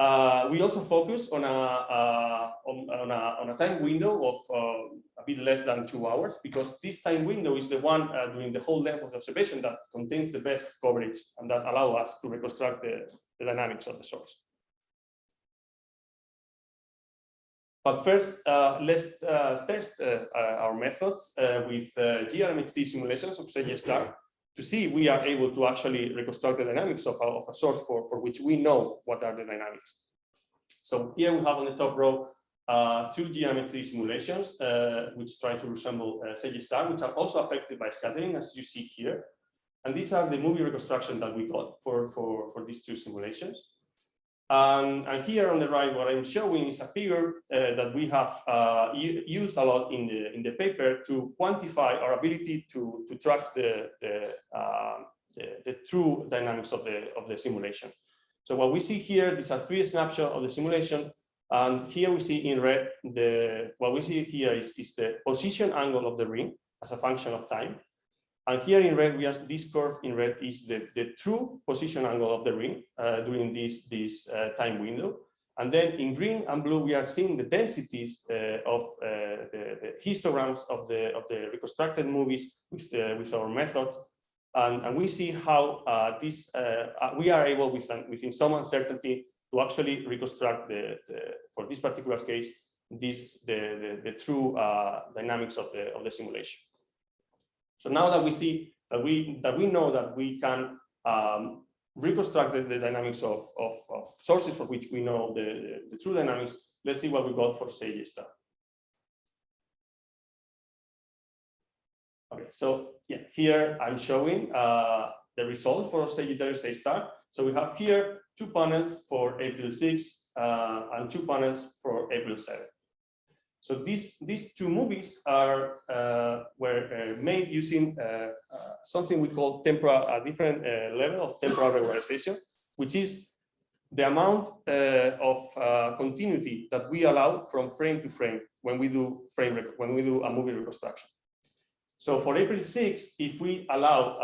Uh, we also focus on a, uh, on, on, a, on a time window of uh, a bit less than two hours, because this time window is the one uh, during the whole length of the observation that contains the best coverage and that allow us to reconstruct the, the dynamics of the source. But first, uh, let's uh, test our methods with GRMHD simulations of Sage Star to see if we are able to actually reconstruct the dynamics of a, of a source for, for which we know what are the dynamics. So here we have on the top row uh, two geometry simulations, uh, which try to resemble uh, Sage Star, which are also affected by scattering, as you see here. And these are the movie reconstruction that we got for, for, for these two simulations. Um, and here on the right, what I'm showing is a figure uh, that we have uh, used a lot in the in the paper to quantify our ability to to track the the, uh, the the true dynamics of the of the simulation. So what we see here, these are three snapshots of the simulation, and here we see in red the what we see here is is the position angle of the ring as a function of time. And here in red, we have this curve in red is the, the true position angle of the ring uh, during this, this uh, time window. And then in green and blue, we are seeing the densities uh, of uh, the, the histograms of the, of the reconstructed movies with, uh, with our methods. And, and we see how uh, this, we are able with, within some uncertainty to actually reconstruct the, the for this particular case, this, the, the, the true dynamics of the, of the simulation. So now that we see that we that we know that we can um, reconstruct the, the dynamics of, of, of, sources for which we know the, the, true dynamics, let's see what we got for Sage Star. Okay, so yeah, here I'm showing uh, the results for Sagittarius A star. So we have here two panels for April 6 uh, and two panels for April 7. So these these two movies are uh, were uh, made using uh, uh something we call temporal a different uh, level of temporal regularization, which is the amount of continuity that we allow from frame to frame when we do frame when we do a movie reconstruction. So for April 6, if we allow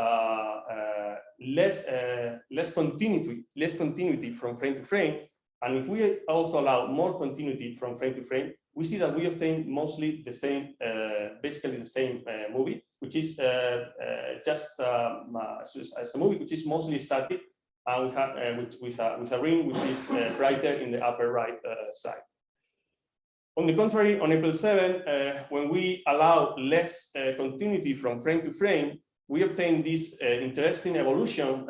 less less continuity less continuity from frame to frame, and if we also allow more continuity from frame to frame, we see that we obtain mostly the same, uh, basically the same uh, movie, which is uh, uh just um, uh, as a movie which is mostly static and we have, uh, with, with, a, with a ring which is brighter in the upper right side. On the contrary, on April 7, when we allow less continuity from frame to frame, we obtain this interesting evolution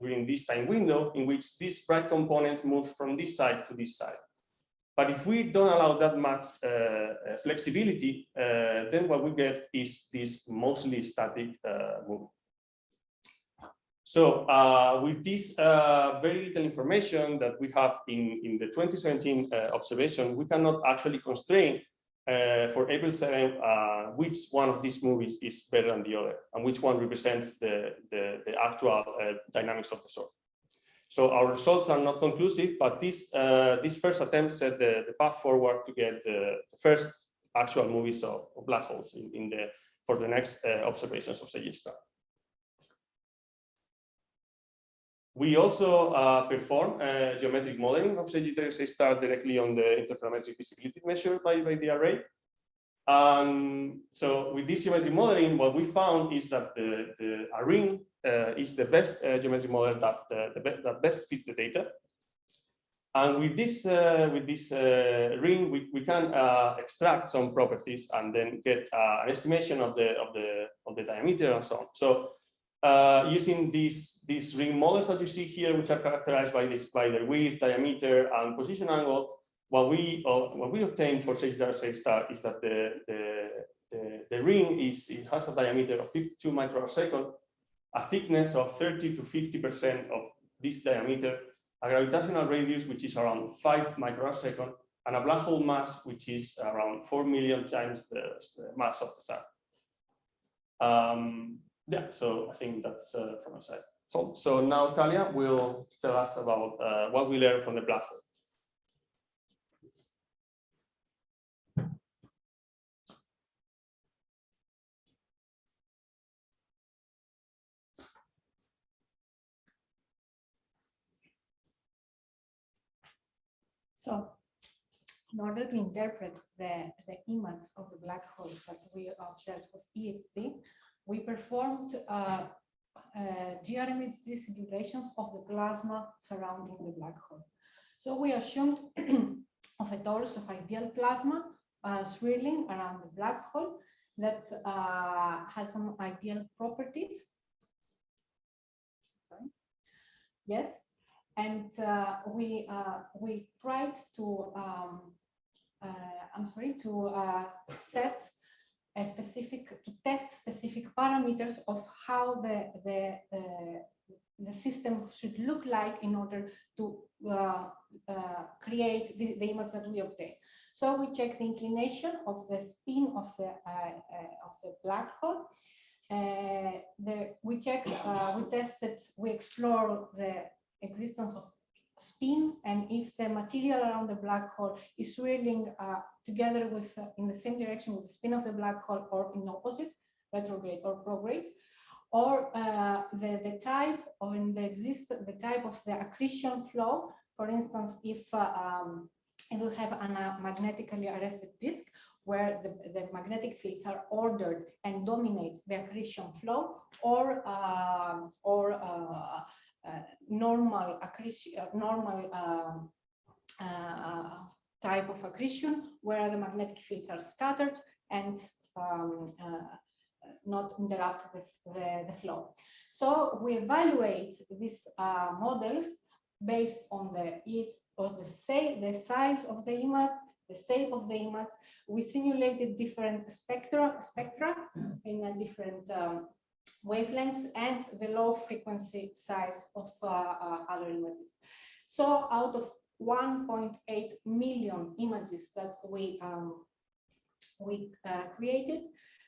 during this time window in which these bright components move from this side to this side. But if we don't allow that much uh, uh, flexibility, uh, then what we get is this mostly static uh, movement. So uh, with this uh, very little information that we have in, in the 2017 observation, we cannot actually constrain for April 7 which one of these movies is better than the other and which one represents the, the, the actual dynamics of the source. So our results are not conclusive, but this uh, this first attempt set the, the path forward to get the, first actual movies of, of, black holes in, in the for the next uh, observations of Sage Star. We also uh, perform uh, geometric modeling of Sagittarius A star directly on the interferometric visibility measured by, by the array. Um, so with this geometric modeling, what we found is that the, the ring uh, is the best uh, geometric model that, uh, the be that best fits the data. And with this, uh, with this uh, ring, we, we can extract some properties and then get an estimation of the of the of the diameter and so on. So using these these ring models that you see here, which are characterized by this by their width, diameter, and position angle, what we uh, what we obtain for Sagittarius A star is that the the the, the ring is it has a diameter of 52 microsecond, a thickness of 30 to 50 percent of this diameter, a gravitational radius which is around 5 microsecond, and a black hole mass which is around 4 million times the, the mass of the sun. Um, yeah, so I think that's uh, from my side. So, so now Thalia will tell us about uh, what we learned from the black hole. So in order to interpret the, the image of the black hole that we observed with EHT, we performed uh, uh, GRMHD simulations of the plasma surrounding the black hole. So we assumed of a torus of ideal plasma uh, swirling around the black hole that uh, has some ideal properties. Sorry. Yes, and uh, we uh, we tried to um, uh, I'm sorry to uh, set a specific to test specific parameters of how the the uh, the system should look like in order to uh, create the, the image that we obtain. So we check the inclination of the spin of the of the black hole. the, we check, we tested, we explore the existence of spin and if the material around the black hole is swirling uh, together with uh, in the same direction with the spin of the black hole or in opposite retrograde or prograde or uh, the the type or in the exist the type of the accretion flow for instance if uh, um, it will have a magnetically arrested disk where the, the magnetic fields are ordered and dominates the accretion flow or um, or uh, uh, normal accretion, uh, normal um, uh, type of accretion where the magnetic fields are scattered and um, not interrupt the, the, the, flow. So we evaluate these uh, models based on the the say the size of the image, the shape of the image. We simulated different spectra spectra in a different um, wavelengths and the low frequency size of uh, uh, other images. So out of 1.8 million images that we um, we uh, created,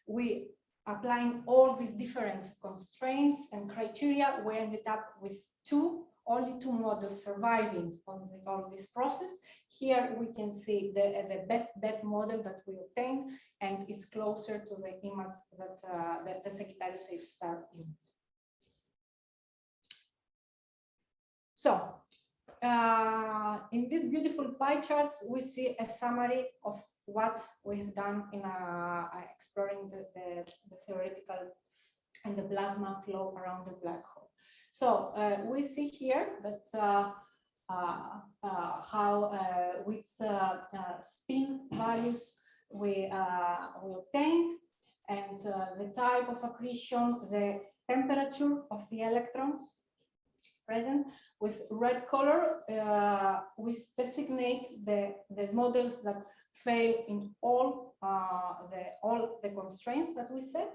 we applying all these different constraints and criteria, we ended up with two only two models surviving on the, all this process. Here we can see the, the best bet model that we obtained, and it's closer to the image that, uh, the Sagittarius A star image. So uh, in these beautiful pie charts, we see a summary of what we have done in uh, exploring the, the, the theoretical and the plasma flow around the black hole. So uh, we see here that uh, uh, uh how uh, with uh, spin values we, we obtained and the type of accretion, the temperature of the electrons present. With red color, we designate the, the models that fail in all the all the constraints that we set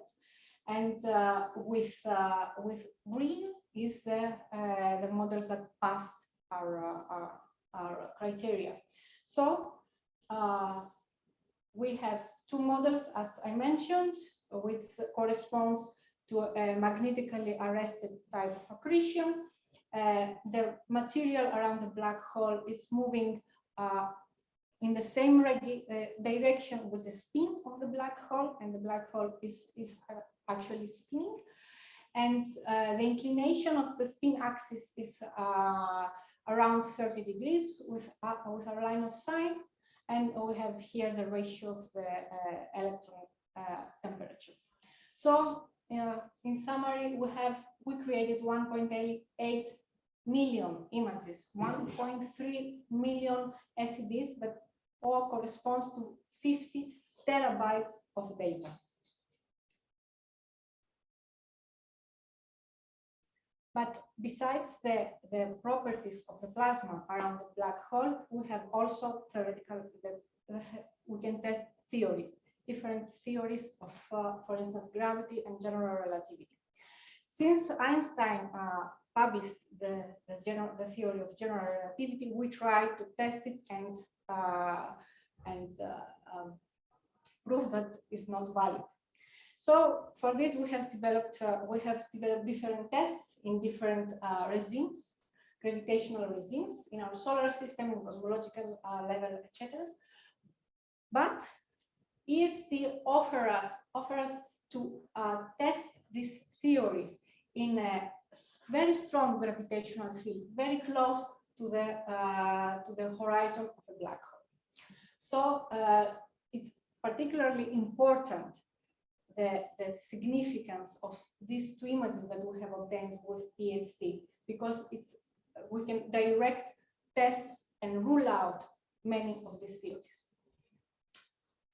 and uh, with uh, with green is the uh, the models that passed our our, our criteria. So we have two models, as I mentioned, which corresponds to a magnetically arrested type of accretion. Uh, the material around the black hole is moving uh, in the same uh, direction with the spin of the black hole, and the black hole is, is actually spinning. And uh, the inclination of the spin axis is uh, around 30 degrees with, uh, with our line of sight. And we have here the ratio of the electron temperature. So in summary, we have, we created 1.8 million images, 1.3 million SEDs that all corresponds to 50 terabytes of data. But besides the, the properties of the plasma around the black hole, we have also theoretical, the, we can test theories, different theories of, uh, for instance, gravity and general relativity. Since Einstein uh, published the, the, general, the theory of general relativity, we try to test it and, uh, and uh, um, prove that it's not valid. So for this, we have developed uh, we have developed different tests in different uh, regimes, gravitational regimes in our solar system, in cosmological uh, level, etc. But it still offer us offer us to uh, test these theories in a very strong gravitational field, very close to the uh, to the horizon of a black hole. So uh, it's particularly important the, the significance of these two images that we have obtained with EHT because it's we can direct test and rule out many of these theories.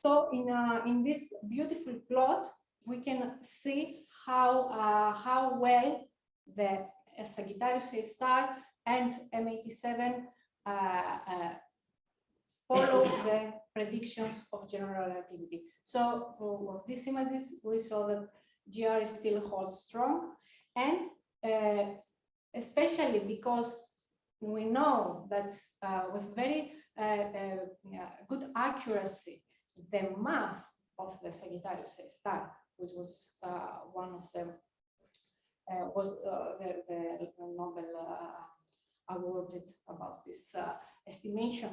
So in uh, in this beautiful plot, we can see how uh, how well the Sagittarius A star and M87 uh, uh, follow the predictions of general relativity. So for these images, we saw that GR still holds strong and uh, especially because we know that uh, with very uh, uh, good accuracy, the mass of the Sagittarius star, which was uh, one of them, uh, was uh, the, the Nobel uh, awarded about this uh, estimation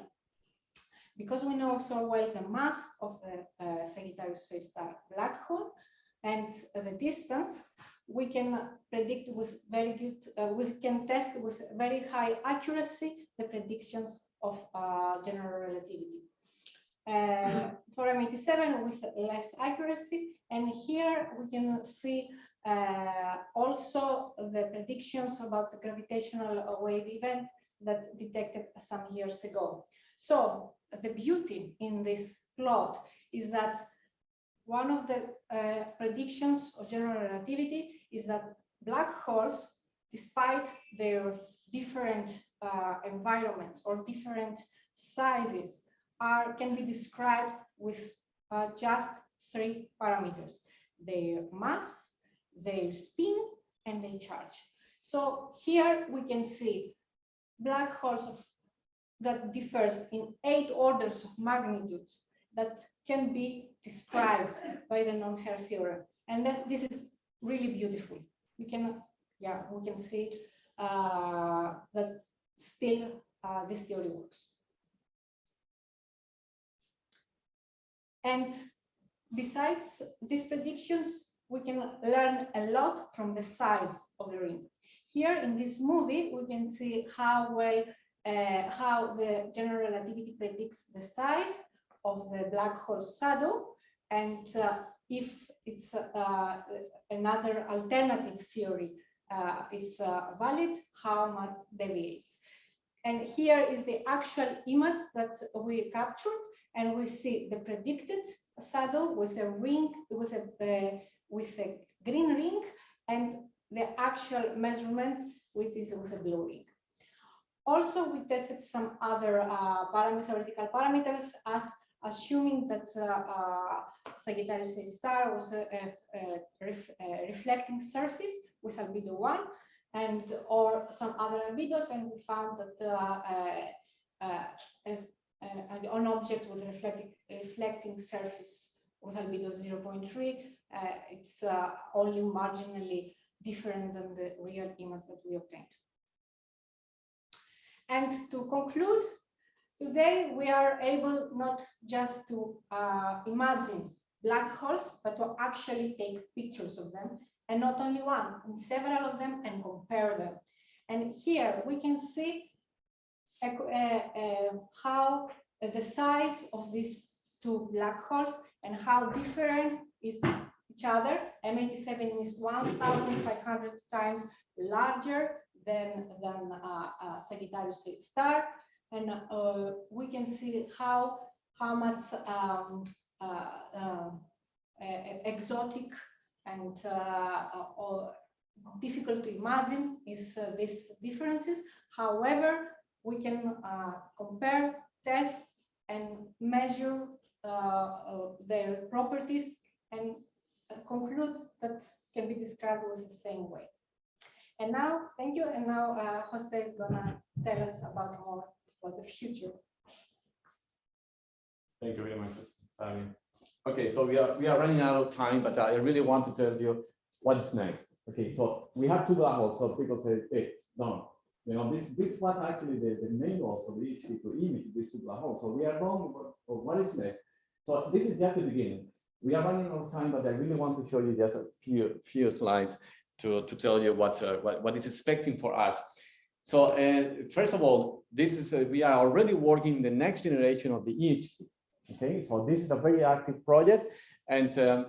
because we know so well the mass of the uh, Sagittarius A star black hole and the distance, we can predict with very good, uh, we can test with very high accuracy the predictions of uh, general relativity. Uh, for M87 with less accuracy, and here we can see uh, also the predictions about the gravitational wave event that detected some years ago. So the beauty in this plot is that one of the uh, predictions of general relativity is that black holes, despite their different uh, environments or different sizes, are can be described with uh, just three parameters: their mass, their spin, and their charge. So here we can see black holes of that differs in eight orders of magnitudes that can be described by the non-hair theorem. And that, this is really beautiful. We can, yeah, we can see uh, that still uh, this theory works. And besides these predictions, we can learn a lot from the size of the ring. Here in this movie, we can see how well uh, how the general relativity predicts the size of the black hole shadow and uh, if it's uh, another alternative theory uh, is uh, valid, how much deviates. And here is the actual image that we captured and we see the predicted shadow with a ring, with a, uh, with a green ring and the actual measurement, which is with a blue ring. Also, we tested some other uh, theoretical parameters as assuming that uh, uh, Sagittarius A star was a, a, ref, a, reflecting surface with albedo one and or some other albedos, and we found that uh, uh, uh, an object with reflecting reflecting surface with albedo 0.3, it's only marginally different than the real image that we obtained. And to conclude, today we are able not just to uh, imagine black holes, but to actually take pictures of them, and not only one, and several of them, and compare them. And here we can see uh, uh, how the size of these two black holes and how different is each other. M87 is 1,500 times larger than, than uh, uh, Sagittarius star. And uh, we can see how, how much um, uh, uh, exotic and uh, difficult to imagine is these differences. However, we can compare, test, and measure their properties and conclude that can be described with the same way. And now, thank you, and now uh, Jose is gonna tell us about more about the future. Thank you very much. Okay, so we are, we are running out of time, but I really want to tell you what is next. Okay, so we have two black holes, so people say, hey, no, you know, this, this was actually the, the main goal for the HT to image these two black holes. So we are going for, for what is next. So this is just the beginning. We are running out of time, but I really want to show you just a few, few slides to, to tell you what, uh, what, what is expecting for us. So uh, first of all, this is, uh, we are already working the next generation of the EHT. Okay, so this is a very active project and, um,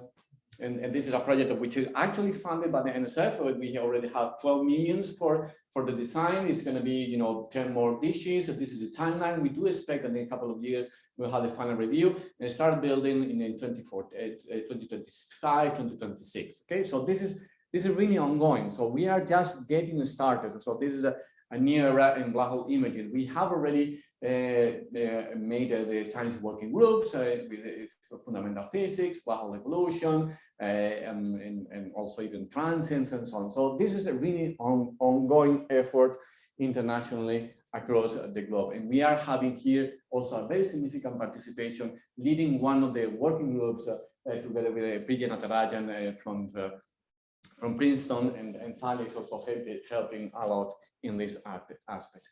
and, and this is a project which is actually funded by the NSF. Uh, We already have 12 millions for, for the design. It's going to be, you know, 10 more dishes. So this is the timeline. We do expect that in a couple of years, we'll have the final review and start building in, in 24, uh, uh, 2025, 2026. Okay, so this is, this is really ongoing. So we are just getting started. So this is a, a new era in black hole imaging. We have already uh, uh, made uh, the science working groups uh, with uh, fundamental physics, black hole evolution, uh, and, and, and also even transients and so on. So this is a really on, ongoing effort internationally across the globe. And we are having here also a very significant participation, leading one of the working groups together with uh, Vijay Natarajan from the, from Princeton and, and Sally is also helping, a lot in this aspect.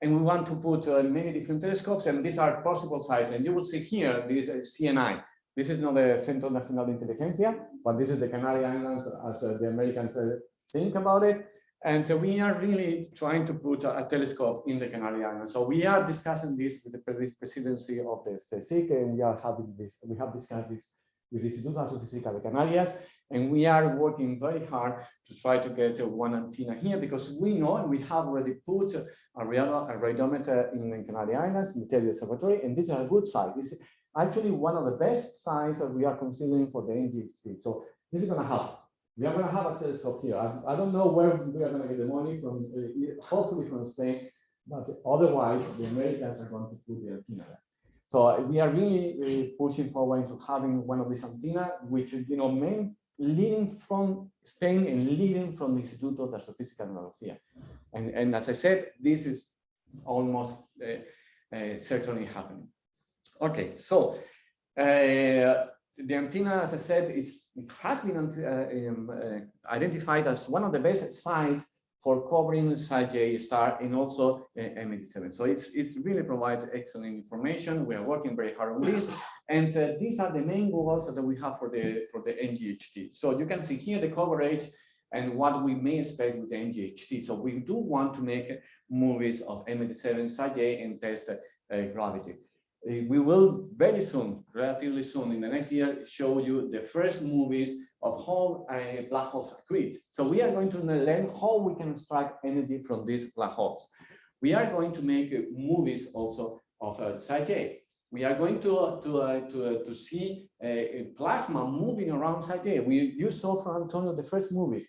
And we want to put uh, many different telescopes and these are possible sizes. And you will see here, this is CNI. This is not the Centro Nacional de Inteligencia, but this is the Canary Islands as uh, the Americans uh, think about it. And uh, we are really trying to put a, a telescope in the Canary Islands. So we are discussing this with the pre- presidency of the CSIC and we are having this, we have discussed this with the Instituto de Astrofísica de Canarias. And we are working very hard to try to get one antenna here because we know and we have already put a, real, a radiometer in the Canary Islands, the Teide Observatory, and this is a good site. This is actually one of the best sites that we are considering for the NGEHT. So this is gonna help. We are gonna have a telescope here. I, I don't know where we are gonna get the money from, uh, hopefully from Spain, but otherwise the Americans are going to put the antenna there. So we are really uh, pushing forward into having one of these antenna, which you know, main leading from Spain and leading from the Instituto de Astrofísica de Andalucía. And, and as I said, this is almost uh, uh, certainly happening. Okay, so uh, the antenna, as I said, is, it has been uh, um, uh, identified as one of the best sites for covering Sag A star and also uh, M87. So it's, it really provides excellent information. We are working very hard on this. And uh, these are the main goals that we have for the, for the NGEHT. So you can see here the coverage and what we may expect with the NGEHT. So we do want to make movies of M87 Sag A and test uh, gravity. Uh, we will very soon, relatively soon in the next year, show you the first movies of how uh, black holes accrete. So we are going to learn how we can extract energy from these black holes. We are going to make uh, movies also of uh, J. We are going to to uh, to, uh, to see a plasma moving around Sag A. We you saw from Antonio the first movies.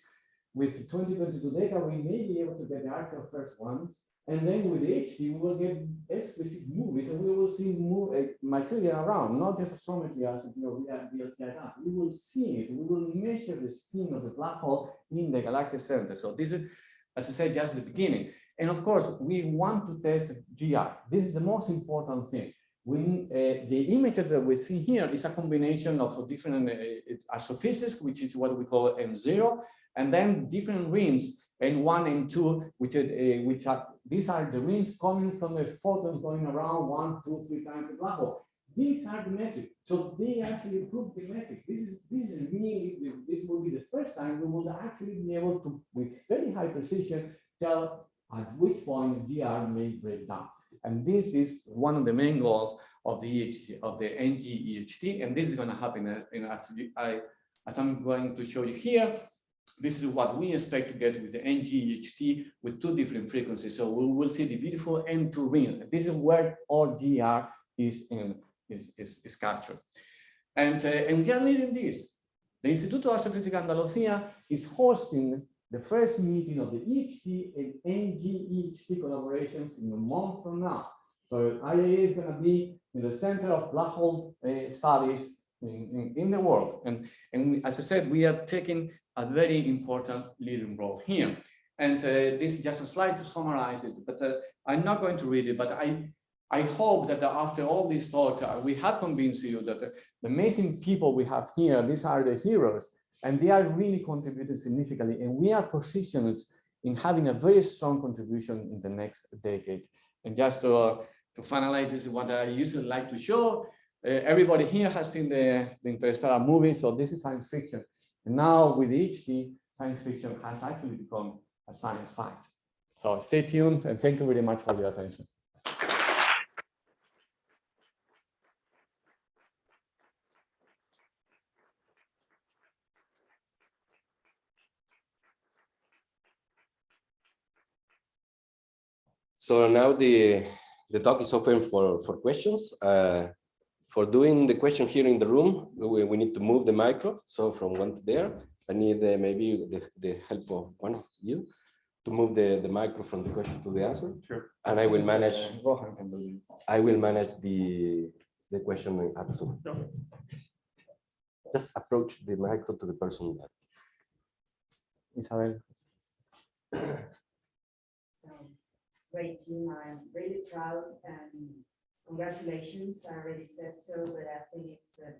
With 2022 data, we may be able to get the actual first ones. And then with HT, we will get explicit movies and we will see move, uh, material around, not just astrometry as you know, we are We will see it, we will measure the spin of the black hole in the galactic center. So this is, as I said, just the beginning. And of course, we want to test GR. This is the most important thing. We, uh, the image that we see here is a combination of different uh, which is what we call N0, and then different rings N1 and 2, which, uh, which are, these are the rings coming from the photons going around one, two, three times the black hole. These are the metric. So they actually prove the metric. This is, this is really, this will be the first time we will actually be able to, with very high precision, tell at which point GR may break down. And this is one of the main goals of the EHT, of the NG EHT, and this is going to happen in, as, I, as I'm going to show you here. this is what we expect to get with the NGEHT with two different frequencies. So we will see the beautiful N2 ring. This is where all GR is, in, is, is, is captured. And, uh, and we are leading this. The Instituto de Astrofísica Andalucía is hosting the first meeting of the EHT and NGEHT collaborations in a month from now. So IAA is going to be in the center of black hole uh, studies in, in, in, the world. And, and as I said, we are taking a very important leading role here. And uh, this is just a slide to summarize it, but uh, I'm not going to read it, but I, I hope that after all this talk, uh, we have convinced you that the, the amazing people we have here, these are the heroes, and they are really contributing significantly, and we are positioned in having a very strong contribution in the next decade. And just to, uh, to finalize, this is what I usually like to show. Uh, everybody here has seen the, the Interstellar movie, so this is science fiction. And now with EHT, science fiction has actually become a science fact. So stay tuned and thank you very much for your attention. So now the, the talk is open for, for questions. Uh, for doing the question here in the room, we, we need to move the micro. So from one to there, I need uh, maybe the, the help of one of you to move the, the micro from the question to the answer. Sure. And I will manage, do it. I will manage the, the question and answer. Just approach the micro to the person. Isabel. great team. I'm really proud and congratulations. I already said so, but I think it's, uh,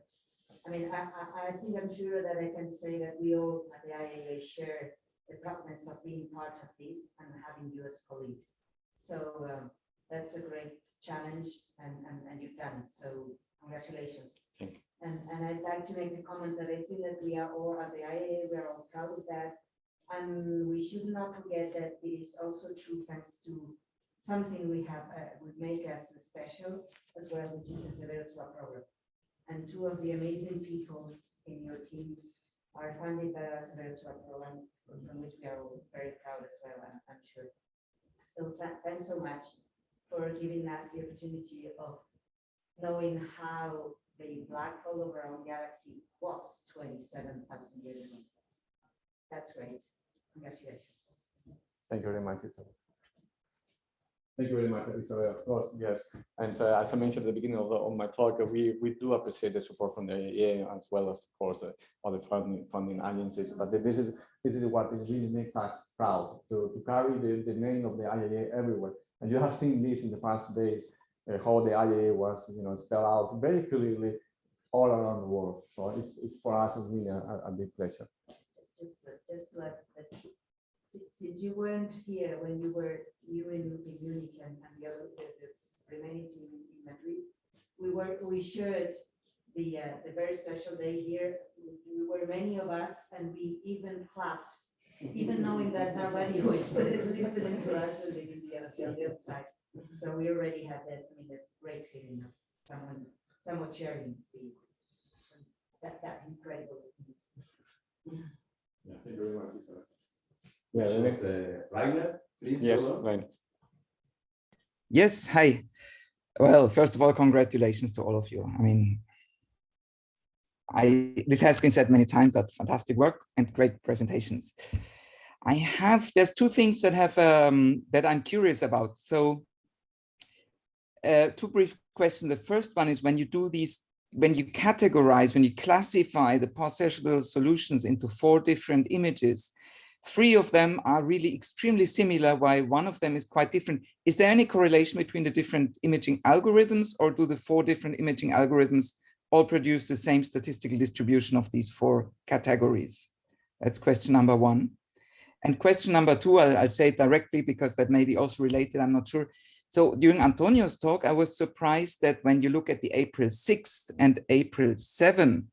I mean, I, I, I think I'm sure that I can say that we all at the IAA share the proudness of being part of this and having you as colleagues. So um, that's a great challenge and, and, and you've done it. So congratulations. Thank you. And, and I'd like to make the comment that I think that we are all at the IAA, we are all proud of that. And we should not forget that it is also true thanks to something we have, uh, would make us special as well, which is the Severo Ochoa program. And two of the amazing people in your team are funded by our Severo Ochoa program, from which we are all very proud as well, I'm, I'm sure. So tha- thanks so much for giving us the opportunity of knowing how the black hole of our own galaxy was twenty-seven thousand years ago. That's great. Congratulations. Thank you very much, Isabel. Thank you very much, Isabel. Of course, yes. And uh, as I mentioned at the beginning of, the, of my talk, uh, we, we do appreciate the support from the IAA as well of course, uh, other funding, funding agencies. But this is this is what really makes us proud to, to carry the, the name of the IAA everywhere. And you have seen this in the past days, uh, how the IAA was, you know, spelled out very clearly all around the world. So it's, it's for us really a, a big pleasure. just, to- just to add that si- since you weren't here when you were, you in in Munich and, and the other, the, the remaining team in in Madrid, we were, we shared the, uh, the very special day here. We- We were many of us and we even clapped, even knowing that nobody was listening to us and they didn't on the other side. So we already had that, I mean, that's great feeling of someone, someone sharing the, that, that incredible. Yeah, thank you very much. Yeah, Yeah, the next, Rainer, please. yes, go on. Yes, hi. Well, first of all, congratulations to all of you. I mean, I this has been said many times, but fantastic work and great presentations. I have there's two things that have um, that I'm curious about. So, uh, two brief questions. The first one is when you do these, when you categorize, when you classify the possible solutions into four different images, three of them are really extremely similar, while one of them is quite different. Is there any correlation between the different imaging algorithms or do the four different imaging algorithms all produce the same statistical distribution of these four categories? That's question number one. And question number two, I'll, I'll say it directly because that may be also related, I'm not sure. So during Antonio's talk, I was surprised that when you look at the April 6th and April 7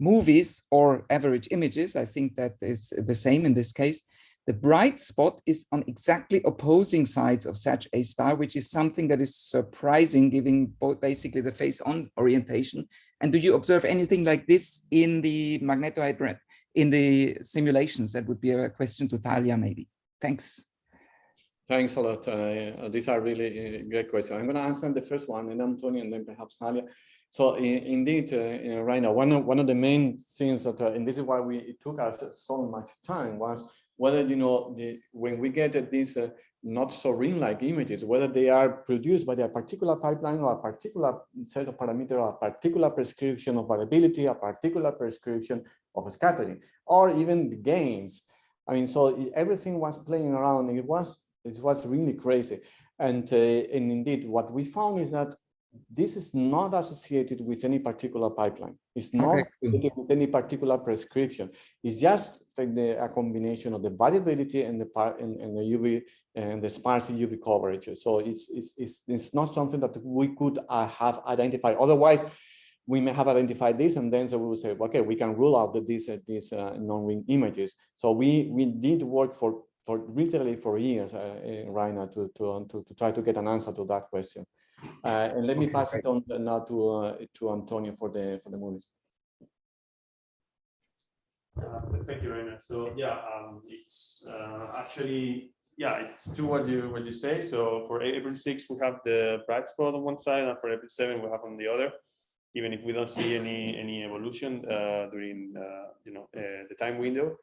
movies or average images, I think that is the same in this case, the bright spot is on exactly opposing sides of Sag A star, which is something that is surprising, giving both basically the face-on orientation. And do you observe anything like this in the magnetohydra in the simulations? That would be a question to Thalia, maybe. Thanks. Thanks a lot. Uh, these are really uh, great questions. I'm going to answer the first one, and Antonio, and then perhaps Thalia. So in, indeed, uh, right now, one of one of the main things that, uh, and this is why we it took us so much time, was whether you know the when we get these uh, not so ring-like images, whether they are produced by a particular pipeline or a particular set of parameters, or a particular prescription of variability, a particular prescription of scattering, or even the gains. I mean, so everything was playing around. And it was it was really crazy. And, uh, and indeed, what we found is that this is not associated with any particular pipeline. It's not Okay. associated with any particular prescription. It's just like the, a combination of the variability and the part and, and the UV and the sparse UV coverage. So it's, it's, it's, it's not something that we could uh, have identified. Otherwise, we may have identified this and then so we will say, okay, we can rule out that these, uh, these uh, non-wing images. So we, we did work for for literally for years, uh, uh, Rainer, to, to, to, to try to get an answer to that question. Uh, and let me pass great. it on now to, uh, to Antonio for the, for the movies. Uh, th- Thank you, Rainer. So yeah, um, it's uh, actually, yeah, it's true what you, what you say. So for April 6, we have the bright spot on one side and for April 7, we have on the other. Even if we don't see any, any evolution uh, during, uh, you know, uh, the time window.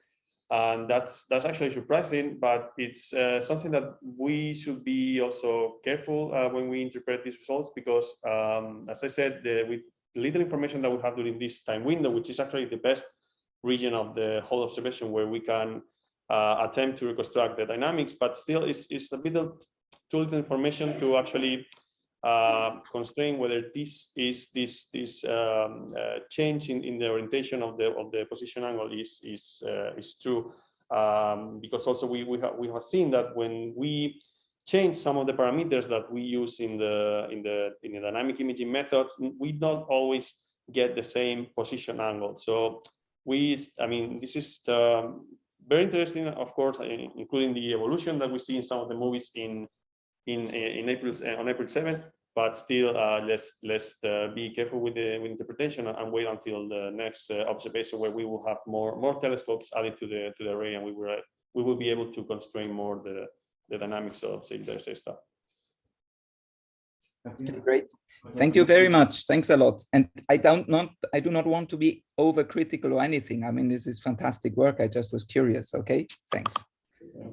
And that's, that's actually surprising, but it's uh, something that we should be also careful uh, when we interpret these results because, um, as I said, the, with little information that we have during this time window, which is actually the best region of the whole observation where we can uh, attempt to reconstruct the dynamics, but still it's, it's a bit of too little information to actually uh, constrain whether this is this this um, uh, change in, in the orientation of the of the position angle is is uh, is true. Um, because also we we have we have seen that when we change some of the parameters that we use in the in the in the dynamic imaging methods we don't always get the same position angle. So we i mean this is um, very interesting of course including the evolution that we see in some of the movies in in in april uh, on april 7th but still uh, let's let's uh, be careful with the with interpretation and wait until the next uh, observation where we will have more more telescopes added to the to the array and we will we will be able to constrain more the the dynamics of say the stuff Great. Thank you very much. Thanks a lot. And I don't not I do not want to be overcritical or anything. I mean, this is fantastic work. I just was curious. Okay, thanks. Uh, uh,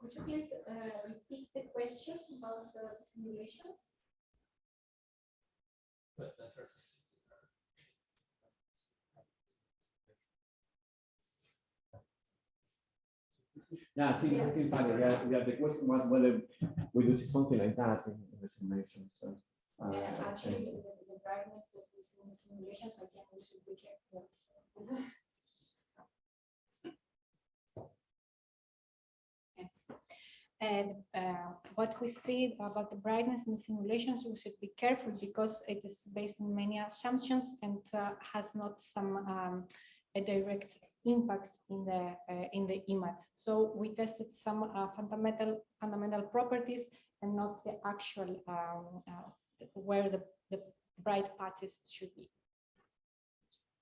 Could you please uh, repeat the question about the simulations? Yeah, I think, I think funny. Yeah, yeah, the question was whether we do something like that in, in the simulation. So, uh, Yeah, Actually, the the brightness that we see in the simulations, again, we should be careful. Yes. And uh, what we see about the brightness in simulations, we should be careful because it is based on many assumptions and uh, has not some um, a direct impact in the uh, in the image. So we tested some uh, fundamental fundamental properties and not the actual um, uh, where the, the bright patches should be.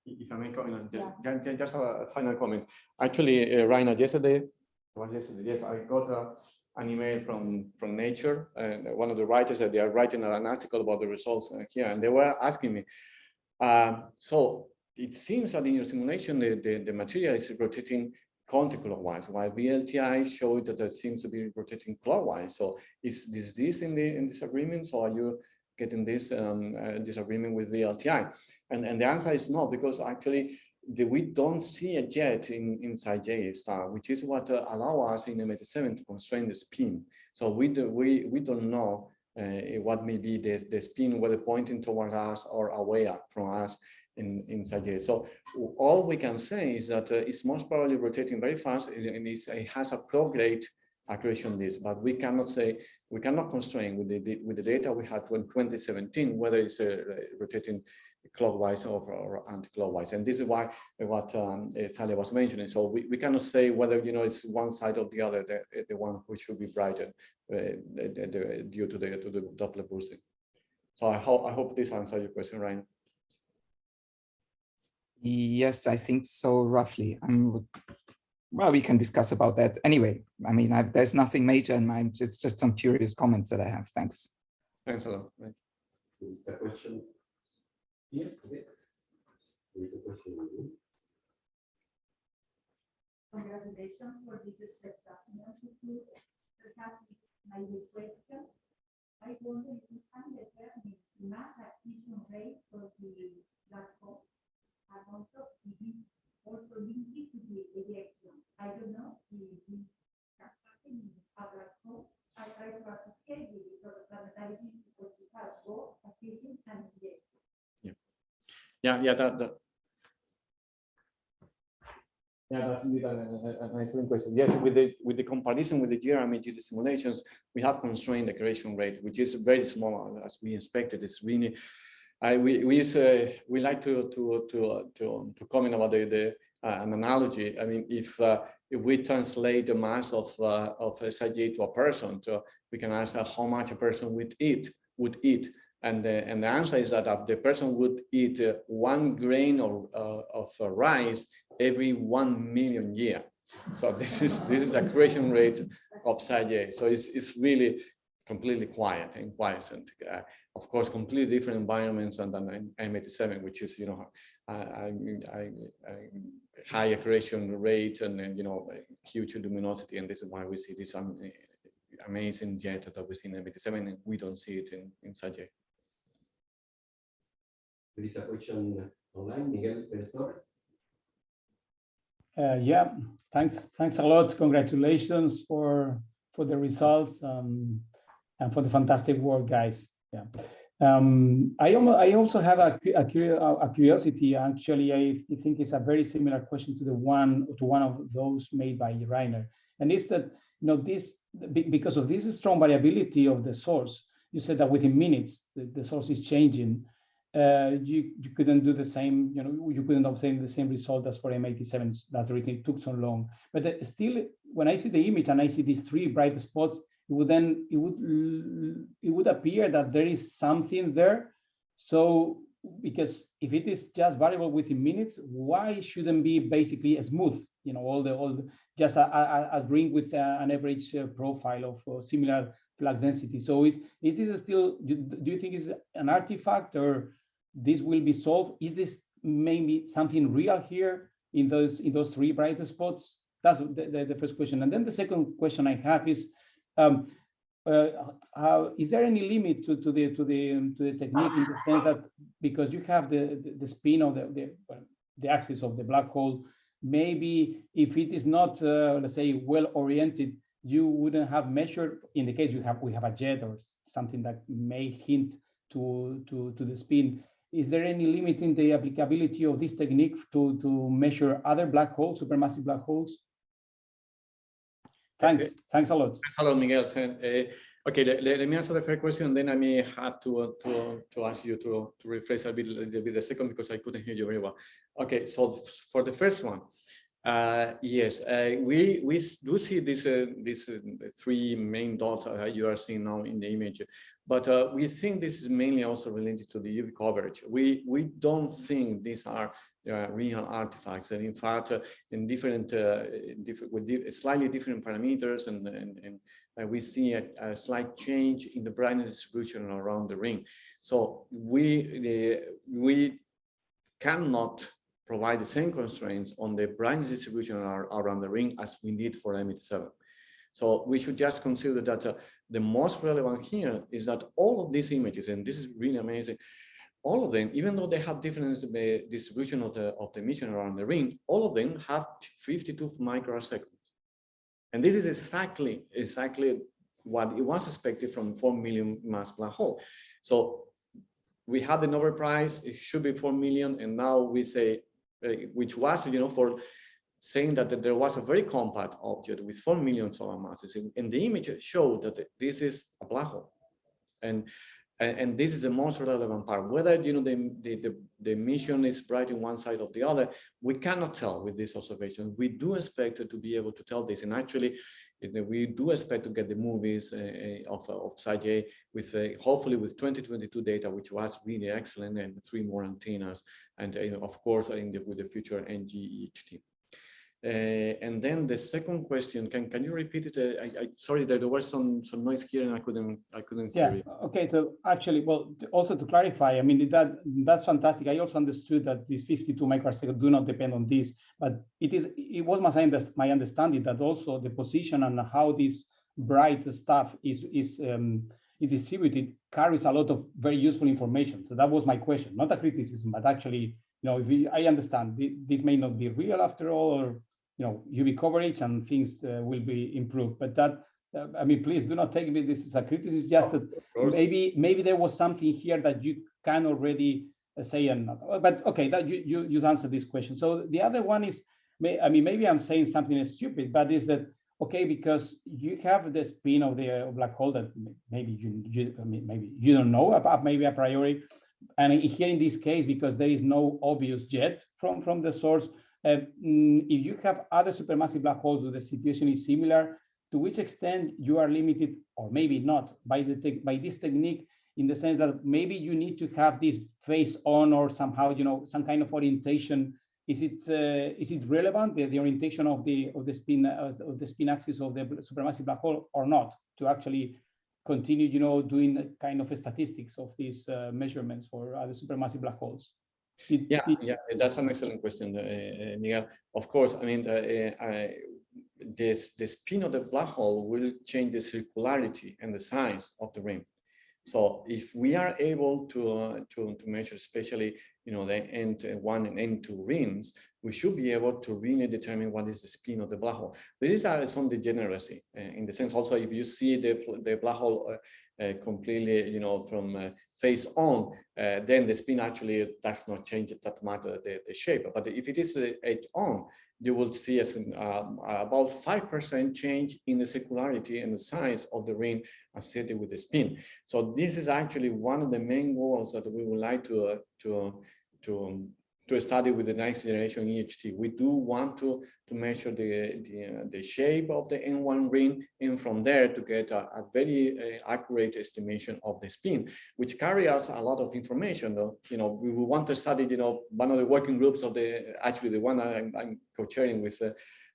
if I may comment, Yeah. ju- ju- just a final comment. Actually, uh, Rainer, yesterday, was yesterday, yes, I got a, an email from, from Nature, and one of the writers that they are writing an article about the results uh, here, and they were asking me, um, so it seems that in your simulation, the, the, the material is rotating counterclockwise, while VLTI showed that it seems to be rotating clockwise. So is this, this in the in disagreement? So are you getting this um, uh, disagreement with VLTI? And, and the answer is no, because actually we don't see it yet in, inside J star, which is what uh, allow us in M87 to constrain the spin. So we, do, we, we don't know uh, what may be the, the spin, whether pointing toward us or away from us in, inside J. So all we can say is that uh, it's most probably rotating very fast and and it has a prograde accretion disk, but we cannot say, we cannot constrain with the, with the data we had from 2017, whether it's uh, rotating clockwise or, or anti-clockwise. And this is why what um, uh, Thalia was mentioning. So we, we cannot say whether, you know, it's one side or the other, the, the one which should be brighter uh, due to the, to the Doppler boosting. So I hope, I hope this answers your question, Ryan. Yes, I think so, roughly. Um, well, we can discuss about that. Anyway, I mean, i there's nothing major in mind. It's just some curious comments that I have. Thanks. Thanks a lot. Right. Is a question? Is the room. Congratulations for this spectacular result. My question, I wonder if you can determine the mass acquisition rate for the hole. And also, it is also linked to the ejection. I don't know if this can happen in a black hole. I try to associate it because planetary physics because it has both acquisition and. Yeah, yeah, that, that. Yeah, that's indeed an excellent question. Yes, with the with the comparison with the GRMHD simulations, we have constrained the accretion rate, which is very small as we expected. It's really, I we we use, uh, we like to to to to to comment about the the uh, an analogy. I mean, if uh, if we translate the mass of uh, of SIG to a person, so we can ask how much a person would eat would eat. And the, and the answer is that the person would eat uh, one grain of, uh, of uh, rice every 1 million year. So this is this is accretion rate of Sag A. So it's, it's really completely quiet and quiescent. Uh, of course, completely different environments than than M87, which is, you know, I, I, I, high accretion rate and, and, you know, huge luminosity. And this is why we see this um, amazing jet that we see in M87 and we don't see it in, in. There is a question online, Miguel Perez Torres. Uh, yeah, thanks. Thanks a lot. Congratulations for for the results um, and for the fantastic work, guys. Yeah. Um, I, almost, I also have a, a, a, curiosity. Actually, I think it's a very similar question to the one to one of those made by Rainer, and it's that you know this because of this strong variability of the source. You said that within minutes the, the source is changing uh, you, you couldn't do the same, you know, you couldn't obtain the same result as for M87. That's the reason it took so long. But uh, still, when I see the image and I see these three bright spots, it would then it would it would appear that there is something there. So because if it is just variable within minutes, why shouldn't be basically smooth? You know, all the all the, just a, a, a ring with a, an average uh, profile of uh, similar flux density. So is is this still? Do, do you think is an artifact or this will be solved? Is this maybe something real here in those in those three bright spots? That's the, the, the first question. And then the second question I have is, um, uh, how, is there any limit to, to the to the to the technique in the sense that because you have the the, the spin of the, the the axis of the black hole, maybe if it is not uh, let's say well oriented, you wouldn't have measured. In the case you have we have a jet or something that may hint to to to the spin is there any limit in the applicability of this technique to, to measure other black holes, supermassive black holes? Thanks. Okay. Thanks a lot. Hello, Miguel. Uh, okay, let, let, me answer the first question, then I may have to uh, to to ask you to to rephrase a bit, a bit the second because I couldn't hear you very well. Okay, so for the first one, uh, yes, uh, we we do see these uh, these uh, three main dots that you are seeing now in the image. But uh, we think this is mainly also related to the UV coverage. We, we don't think these are uh, real artifacts. And in fact, uh, in different, uh, different with di slightly different parameters, and, and, and uh, we see a, a, slight change in the brightness distribution around the ring. So we, we cannot provide the same constraints on the branch distribution around the ring as we did for M87. So we should just consider that uh, the most relevant here is that all of these images, and this is really amazing, all of them, even though they have different uh, distribution of the, of the emission around the ring, all of them have 52 microseconds. And this is exactly, exactly what it was expected from 4 million mass black hole. So we had the Nobel Prize, it should be 4 million, and now we say, Uh, which was, you know, for saying that there was a very compact object with 4 million solar masses. And the image showed that this is a black hole. And, and this is the most relevant part. Whether you know the, the, the, the emission is bright in one side or the other, we cannot tell with this observation. We do expect to be able to tell this. And actually, we do expect to get the movies uh, uh, of, of Sag A with uh, hopefully with 2022 data, which was really excellent, and three more antennas, and of course in the, with the future NGEHT. Uh, and then the second question, can can you repeat it? Uh, I, I sorry that there was some some noise here and I couldn't I couldn't Yeah, hear it. okay, so actually, well, also to clarify, I mean, that, that's fantastic. I also understood that these 52 microseconds do not depend on this, but it is, it was my, under- my understanding that also the position and how this bright stuff is, is, um, is distributed carries a lot of very useful information. So that was my question, not a criticism, but actually, you know, if we, I understand this may not be real after all, or, you know, UV coverage and things uh, will be improved, but that, uh, I mean, please do not take me this as a criticism, it's just that maybe maybe there was something here that you can already uh, say and not. Uh, but okay that you you you answered this question. So the other one is may i mean maybe i'm saying something stupid but is that okay because you have the spin of the black hole that maybe you, you I mean, maybe you don't know about maybe a priori. And here in this case because there is no obvious jet from from the source uh, mm, if you have other supermassive black holes where the situation is similar to which extent you are limited or maybe not by the by this technique in the sense that maybe you need to have this face on or somehow you know some kind of orientation. Is it uh, is it relevant the, the orientation of the of the spin uh, of the spin axis of the supermassive black hole or not to actually continue you know doing kind of a statistics of these uh, measurements for other supermassive black holes Yeah, yeah, that's an excellent question, uh, uh, Miguel. Of course, I mean, uh, uh, I, this the spin of the black hole will change the circularity and the size of the ring. So if we are able to uh, to to measure, especially you know the end one and N2 rings, we should be able to really determine what is the spin of the black hole. There is uh, some degeneracy uh, in the sense also if you see the the black hole uh, uh, completely you know from uh, face on, uh, then the spin actually does not change that matter the, the shape. But if it is uh, edge on, you will see as in, um, about 5% change in the circularity and the size of the ring associated with the spin. So this is actually one of the main goals that we would like to, uh, to, to, to study with the next generation EHT. We do want to, to measure the, the, uh, the shape of the N1 ring and from there to get a, a very uh, accurate estimation of the spin, which carry us a lot of information. Though, you know, we, we want to study, you know, one of the working groups of the, actually the one I'm, I'm co-chairing with, uh,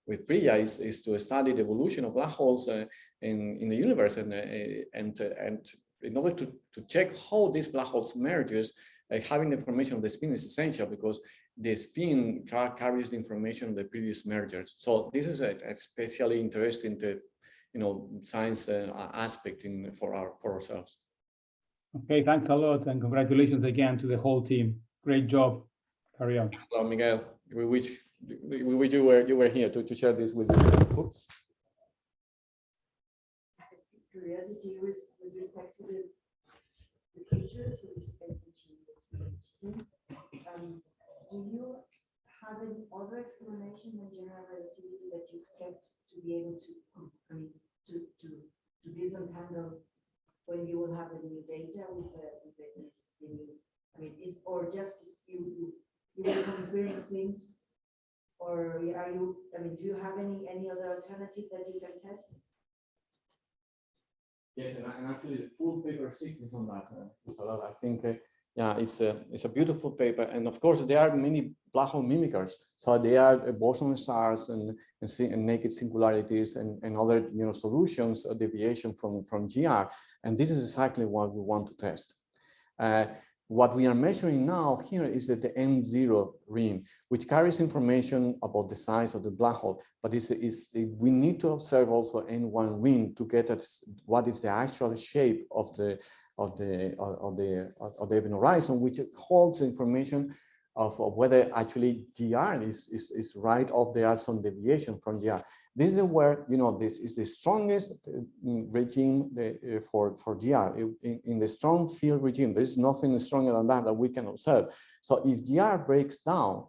with Priya is, is to study the evolution of black holes uh, in, in the universe and, uh, and, uh, and in order to, to check how these black holes merges, uh, having the information of the spin is essential because the spin ca- carries the information of the previous mergers. So this is a, especially interesting to, you know, science uh, aspect in for our for ourselves. okay thanks a lot and congratulations again to the whole team great job carry on Well, Miguel, we wish we we wish you were you were here to, to share this with you. Oops. curiosity with, with respect to the, the future, to respect Um, do you have any other explanation than general relativity that you expect to be able to, I mean, to, to, to disentangle when you will have the new data with the, with the, the new, I mean, is, or just you, you, will confirm things? Or are you, I mean, do you have any, any other alternative that you can test? Yes, and, and actually the full paper six is on that. Uh. I think, uh, yeah, it's a it's a beautiful paper, and of course there are many black hole mimickers. So they are uh, boson stars and and, and naked singularities and, and other you know solutions or deviation from from GR, and this is exactly what we want to test. Uh, what we are measuring now here is the N0 ring, which carries information about the size of the black hole, but it's, it's, we need to observe also N1 ring to get at what is the actual shape of the of the of the of the event horizon, which holds information of, of whether actually GR is, is, is right or there are some deviation from GR. This is where, you know, this is the strongest mm, regime uh, for, for GR. In, in the strong field regime, there's nothing stronger than that that we can observe. So if GR breaks down,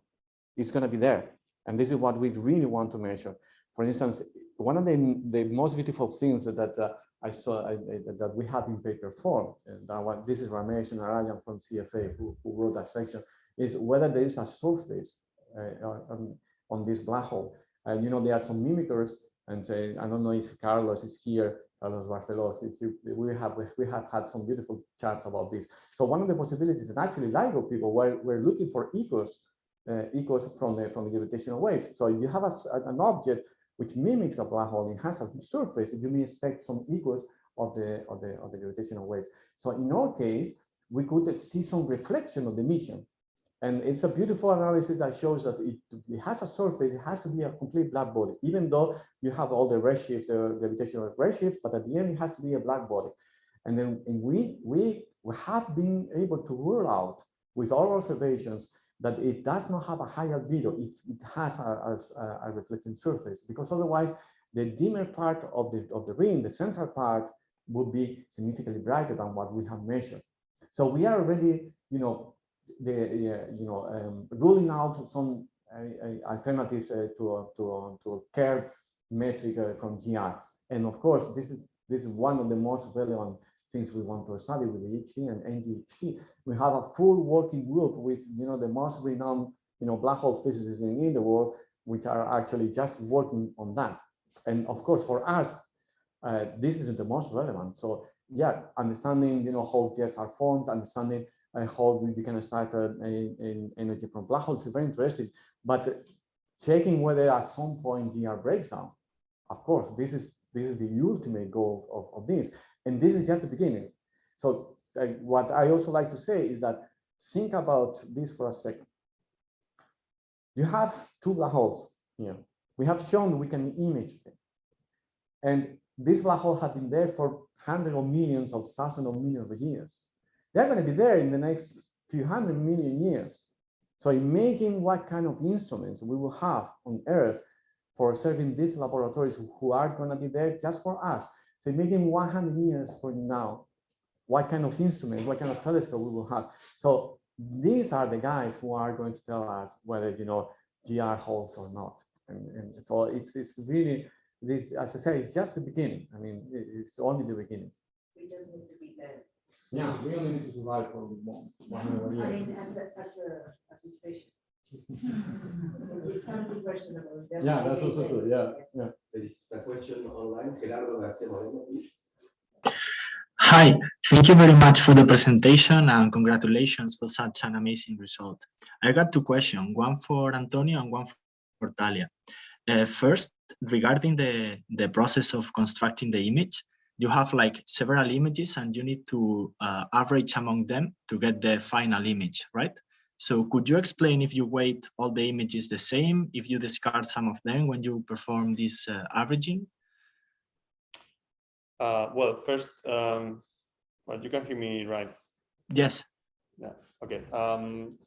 it's going to be there. And this is what we really want to measure. For instance, one of the, the most beautiful things that uh, I saw I, I- that we have in paper form, and that this is Ramesh and Narayan from CFA who, who wrote that section, is whether there is a surface uh, on, on this black hole. And you know, there are some mimickers And uh, I don't know if Carlos is here, Carlos Barceló, we have we have had some beautiful chats about this. So one of the possibilities, and actually LIGO people were, were looking for echoes, uh, echoes from the from the gravitational waves. So you have a, an object which mimics a black hole, it has a surface, you may expect some echoes of the of the of the gravitational waves. So in our case, we could see some reflection of the emission. And it's a beautiful analysis that shows that it, it, has a surface, it has to be a complete black body, even though you have all the redshift, the gravitational redshift, but at the end it has to be a black body. And then and we, we, we have been able to rule out with our observations that it does not have a high albedo if it has a, a, a reflecting surface, because otherwise the dimmer part of the, of the ring, the central part, would be significantly brighter than what we have measured. So we are already, you know, the you know um, ruling out some uh, alternatives uh, to to to Kerr metric uh, from GR. And of course, this is this is one of the most relevant things we want to study with the EHT and NGEHT. We have a full working group with you know the most renowned you know black hole physicists in, in the world, which are actually just working on that. And of course, for us, uh, this is the most relevant. So yeah, understanding you know how jets are formed, understanding I hope we can start in energy from black holes is very interesting. But checking whether at some point GR breaks down, of course, this is this is the ultimate goal of, of this. And this is just the beginning. So what I also like to say is that think about this for a second. You have two black holes here. We have shown we can image them. And this black hole has been there for hundreds of millions of thousands of millions of years. They're going to be there in the next few hundred million years. So imagine what kind of instruments we will have on Earth for serving these laboratories who are going to be there just for us. So imagine 100 years from now, what kind of instrument, what kind of telescope we will have. So these are the guys who are going to tell us whether, you know, GR holds or not. And, and so it's, it's really, this, as I say, it's just the beginning. I mean, it's only the beginning. We just need to be there. Yeah, we only need to survive for one, one I mean, as a, as a, as a species. It's something questionable. Yeah, that's also true, yeah, Yes. yeah. There is a question online. Gerardo Garcia Moreno, please. Hi, thank you very much for the presentation and congratulations for such an amazing result. I got two questions, one for Antonio and one for Thalia. Uh, first, regarding the, the process of constructing the image, you have like several images and you need to uh, average among them to get the final image, right? So could you explain if you weight all the images the same, if you discard some of them when you perform this uh, averaging? Uh, well, first, um, well, you can hear me right. Yes. Yeah. Okay. Um,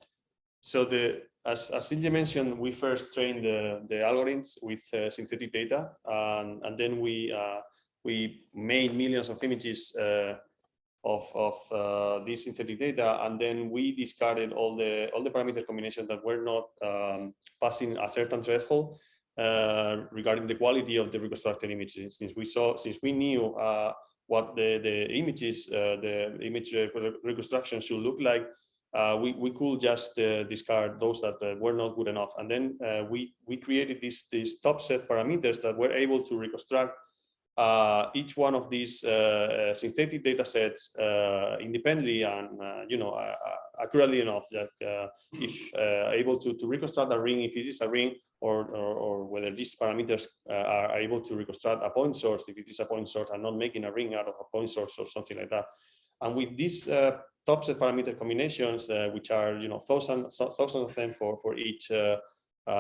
so the as as mentioned, we first trained the the algorithms with uh, synthetic data, and and then we uh, we made millions of images uh, of, of uh, this synthetic data, and then we discarded all the all the parameter combinations that were not um, passing a certain threshold uh, regarding the quality of the reconstructed images. Since we saw, since we knew uh, what the the images, uh, the image reconstruction should look like, uh, we, we could just uh, discard those that were not good enough. And then we, we created these, these top set parameters that were able to reconstruct uh, each one of these uh, synthetic data sets uh, independently and you know accurately enough that if able to, to reconstruct a ring if it is a ring or, or, or whether these parameters are able to reconstruct a point source if it is a point source and not making a ring out of a point source or something like that. And with these uh, top set parameter combinations, uh, which are you know thousands thousands of them for for each uh,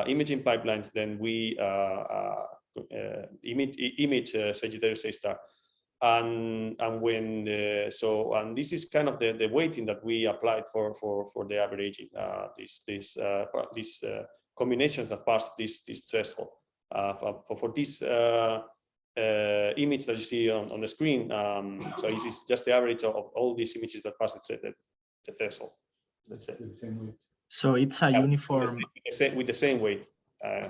imaging pipelines, then we uh, image image uh, Sagittarius A star. And and when the, so and this is kind of the the weighting that we applied for for for the averaging uh, this this uh, these uh, combinations that pass this this threshold uh, for, for, for this uh, uh, image that you see on, on the screen. Um, so this is just the average of, of all these images that pass the, the, the threshold. Let's say. So it's a Yeah, uniform. with the same, with the same weight. Uh,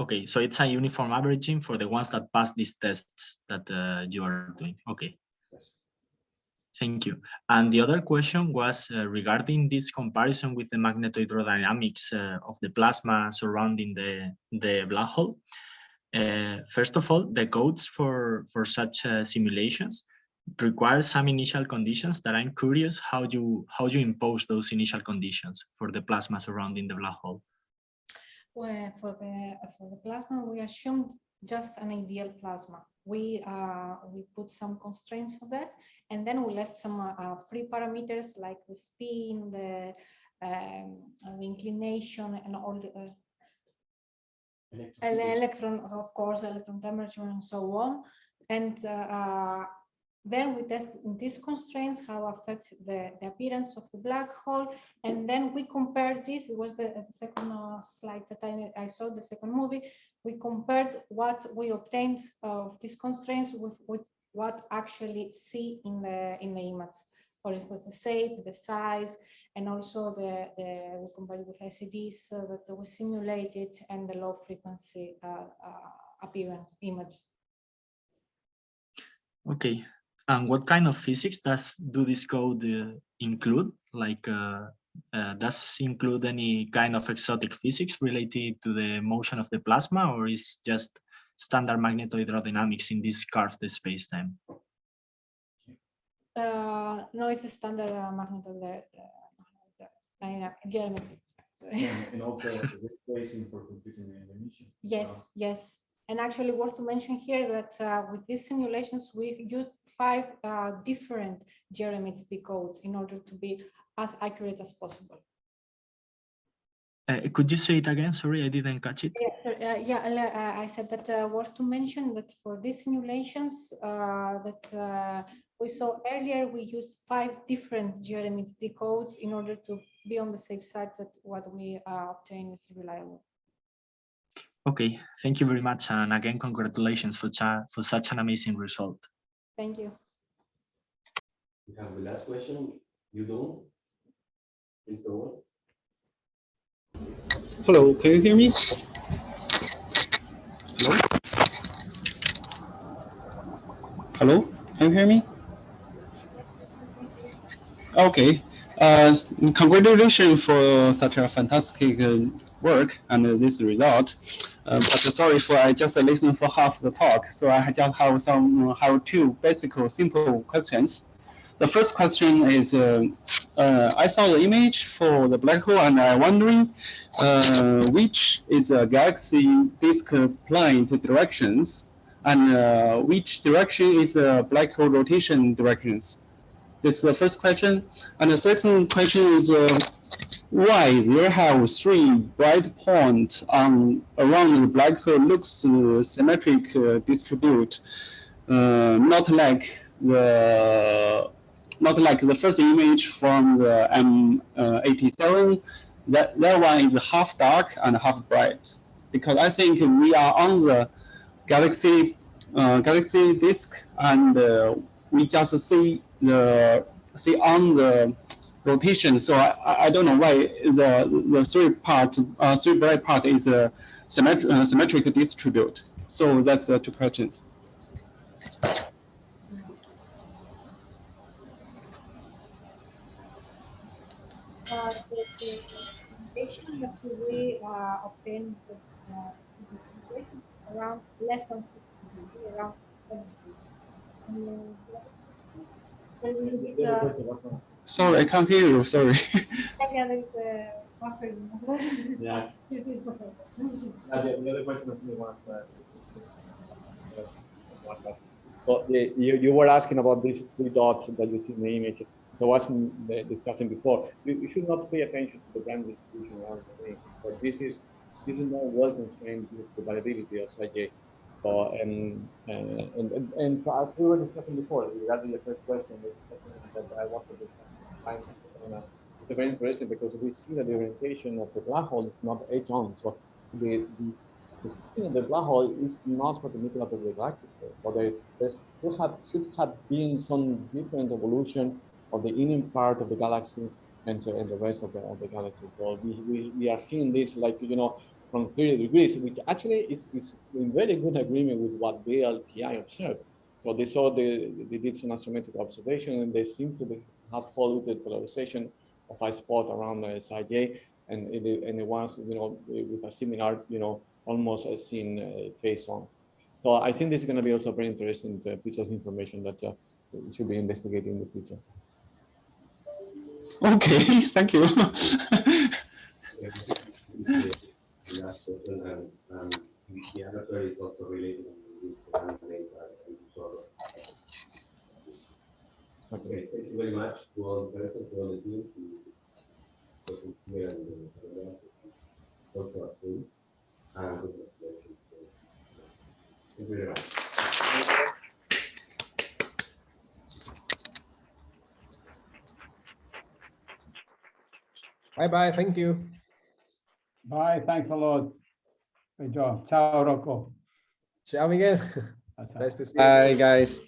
Okay, so it's a uniform averaging for the ones that pass these tests that uh, you are doing. Okay. Thank you. And the other question was uh, regarding this comparison with the magnetohydrodynamics uh, of the plasma surrounding the, the black hole. Uh, first of all, the codes for, for such uh, simulations require some initial conditions that I'm curious how you how you impose those initial conditions for the plasma surrounding the black hole. Well, for the for the plasma, we assumed just an ideal plasma. We uh, we put some constraints for that, and then we left some uh, free parameters like the spin, the, um, the inclination, and all the uh, and the electron, of course, electron temperature, and so on. And uh, uh, then we test these constraints how affects the, the appearance of the black hole, and then we compare this. It was the, the second uh, slide that I, I saw the second movie. We compared what we obtained of these constraints with, with what actually see in the in the image. For instance, the shape, the size, and also the, the we compared with ICDs uh, that we simulated and the low frequency uh, uh, appearance image. Okay, and what kind of physics does do this code uh, include? Like, uh, uh, does include any kind of exotic physics related to the motion of the plasma, or is just standard magnetohydrodynamics in this curved space-time? Uh, no, it's a standard uh, magneto uh, geometry. And, and also ray tracing for computing the emission. Yes, yes. And actually worth to mention here that uh, with these simulations, we used five uh, different GRMHD codes in order to be as accurate as possible. Uh, could you say it again? Sorry, I didn't catch it. Yeah, uh, yeah uh, I said that uh, worth to mention that for these simulations that we saw earlier, we used five different GRMHD codes in order to be on the safe side that what we obtain is reliable. Okay, thank you very much. And again, congratulations for, for such an amazing result. Thank you. We have the last question. You don't? Please go on. Hello, can you hear me? Hello? Hello, can you hear me? Okay, uh, congratulations for such a fantastic uh, work and uh, this result. Uh, but sorry for I just listened for half the talk, so I just have some have two basic simple questions. The first question is, uh, uh, I saw the image for the black hole and I'm wondering uh, which is a galaxy disk plane directions and uh, which direction is a black hole rotation directions. This is the first question. And the second question is uh, why there have three bright points on around the black hole looks uh, symmetric uh, distribute, uh, not like the not like the first image from the M87. That that one is half dark and half bright because I think we are on the galaxy uh, galaxy disk and uh, we just see the see on the rotation. So I, I don't know why the the three part uh, three bright part is a symmetric uh, symmetric distribute. So that's the two questions. Uh, the, the information that we uh, obtain with uh, situation around less than 50, around 70. Um, Sorry, I can't hear you. Sorry. yeah, there's a yeah. uh, the, the other question that me was, uh, was asked. So the, you, you were asking about these three dots that you see in the image. So as we discussing before, you, you, should not pay attention to the brand distribution around the ring, but this is this is not well constrained with the variability of Saj. So and and and, and, and as we were discussing before, regarding the first question, that I wanted to find it's very interesting because we see that the orientation of the black hole is not edge on. So the, the the of the black hole is not for the middle of the galactic, but there, there should have should have been some different evolution of the inner part of the galaxy and, to, and the rest of the, of the galaxy. So we, we, we are seeing this like, you know, from 30 degrees, which actually is, is in very good agreement with what VLTI observed. So they saw the, they did some astrometric observation and they seem to be, have followed the polarization of a spot around the side J and it, and it was, you know, with a similar, you know, almost uh, seen uh, phase on. So I think this is going to be also a very interesting uh, piece of information that uh, we should be investigating in the future. Okay, thank you. The last question, and, and the answer is also related with data and so Okay, thank you very much to all the present, to all the team, to present here and uh, also at Zoom. And good luck. Thank you very much. Bye bye. Thank you. Bye, thanks a lot. Great job. Ciao, Rocco. Ciao, Miguel. Ciao, ciao. Nice to see you. Bye, guys.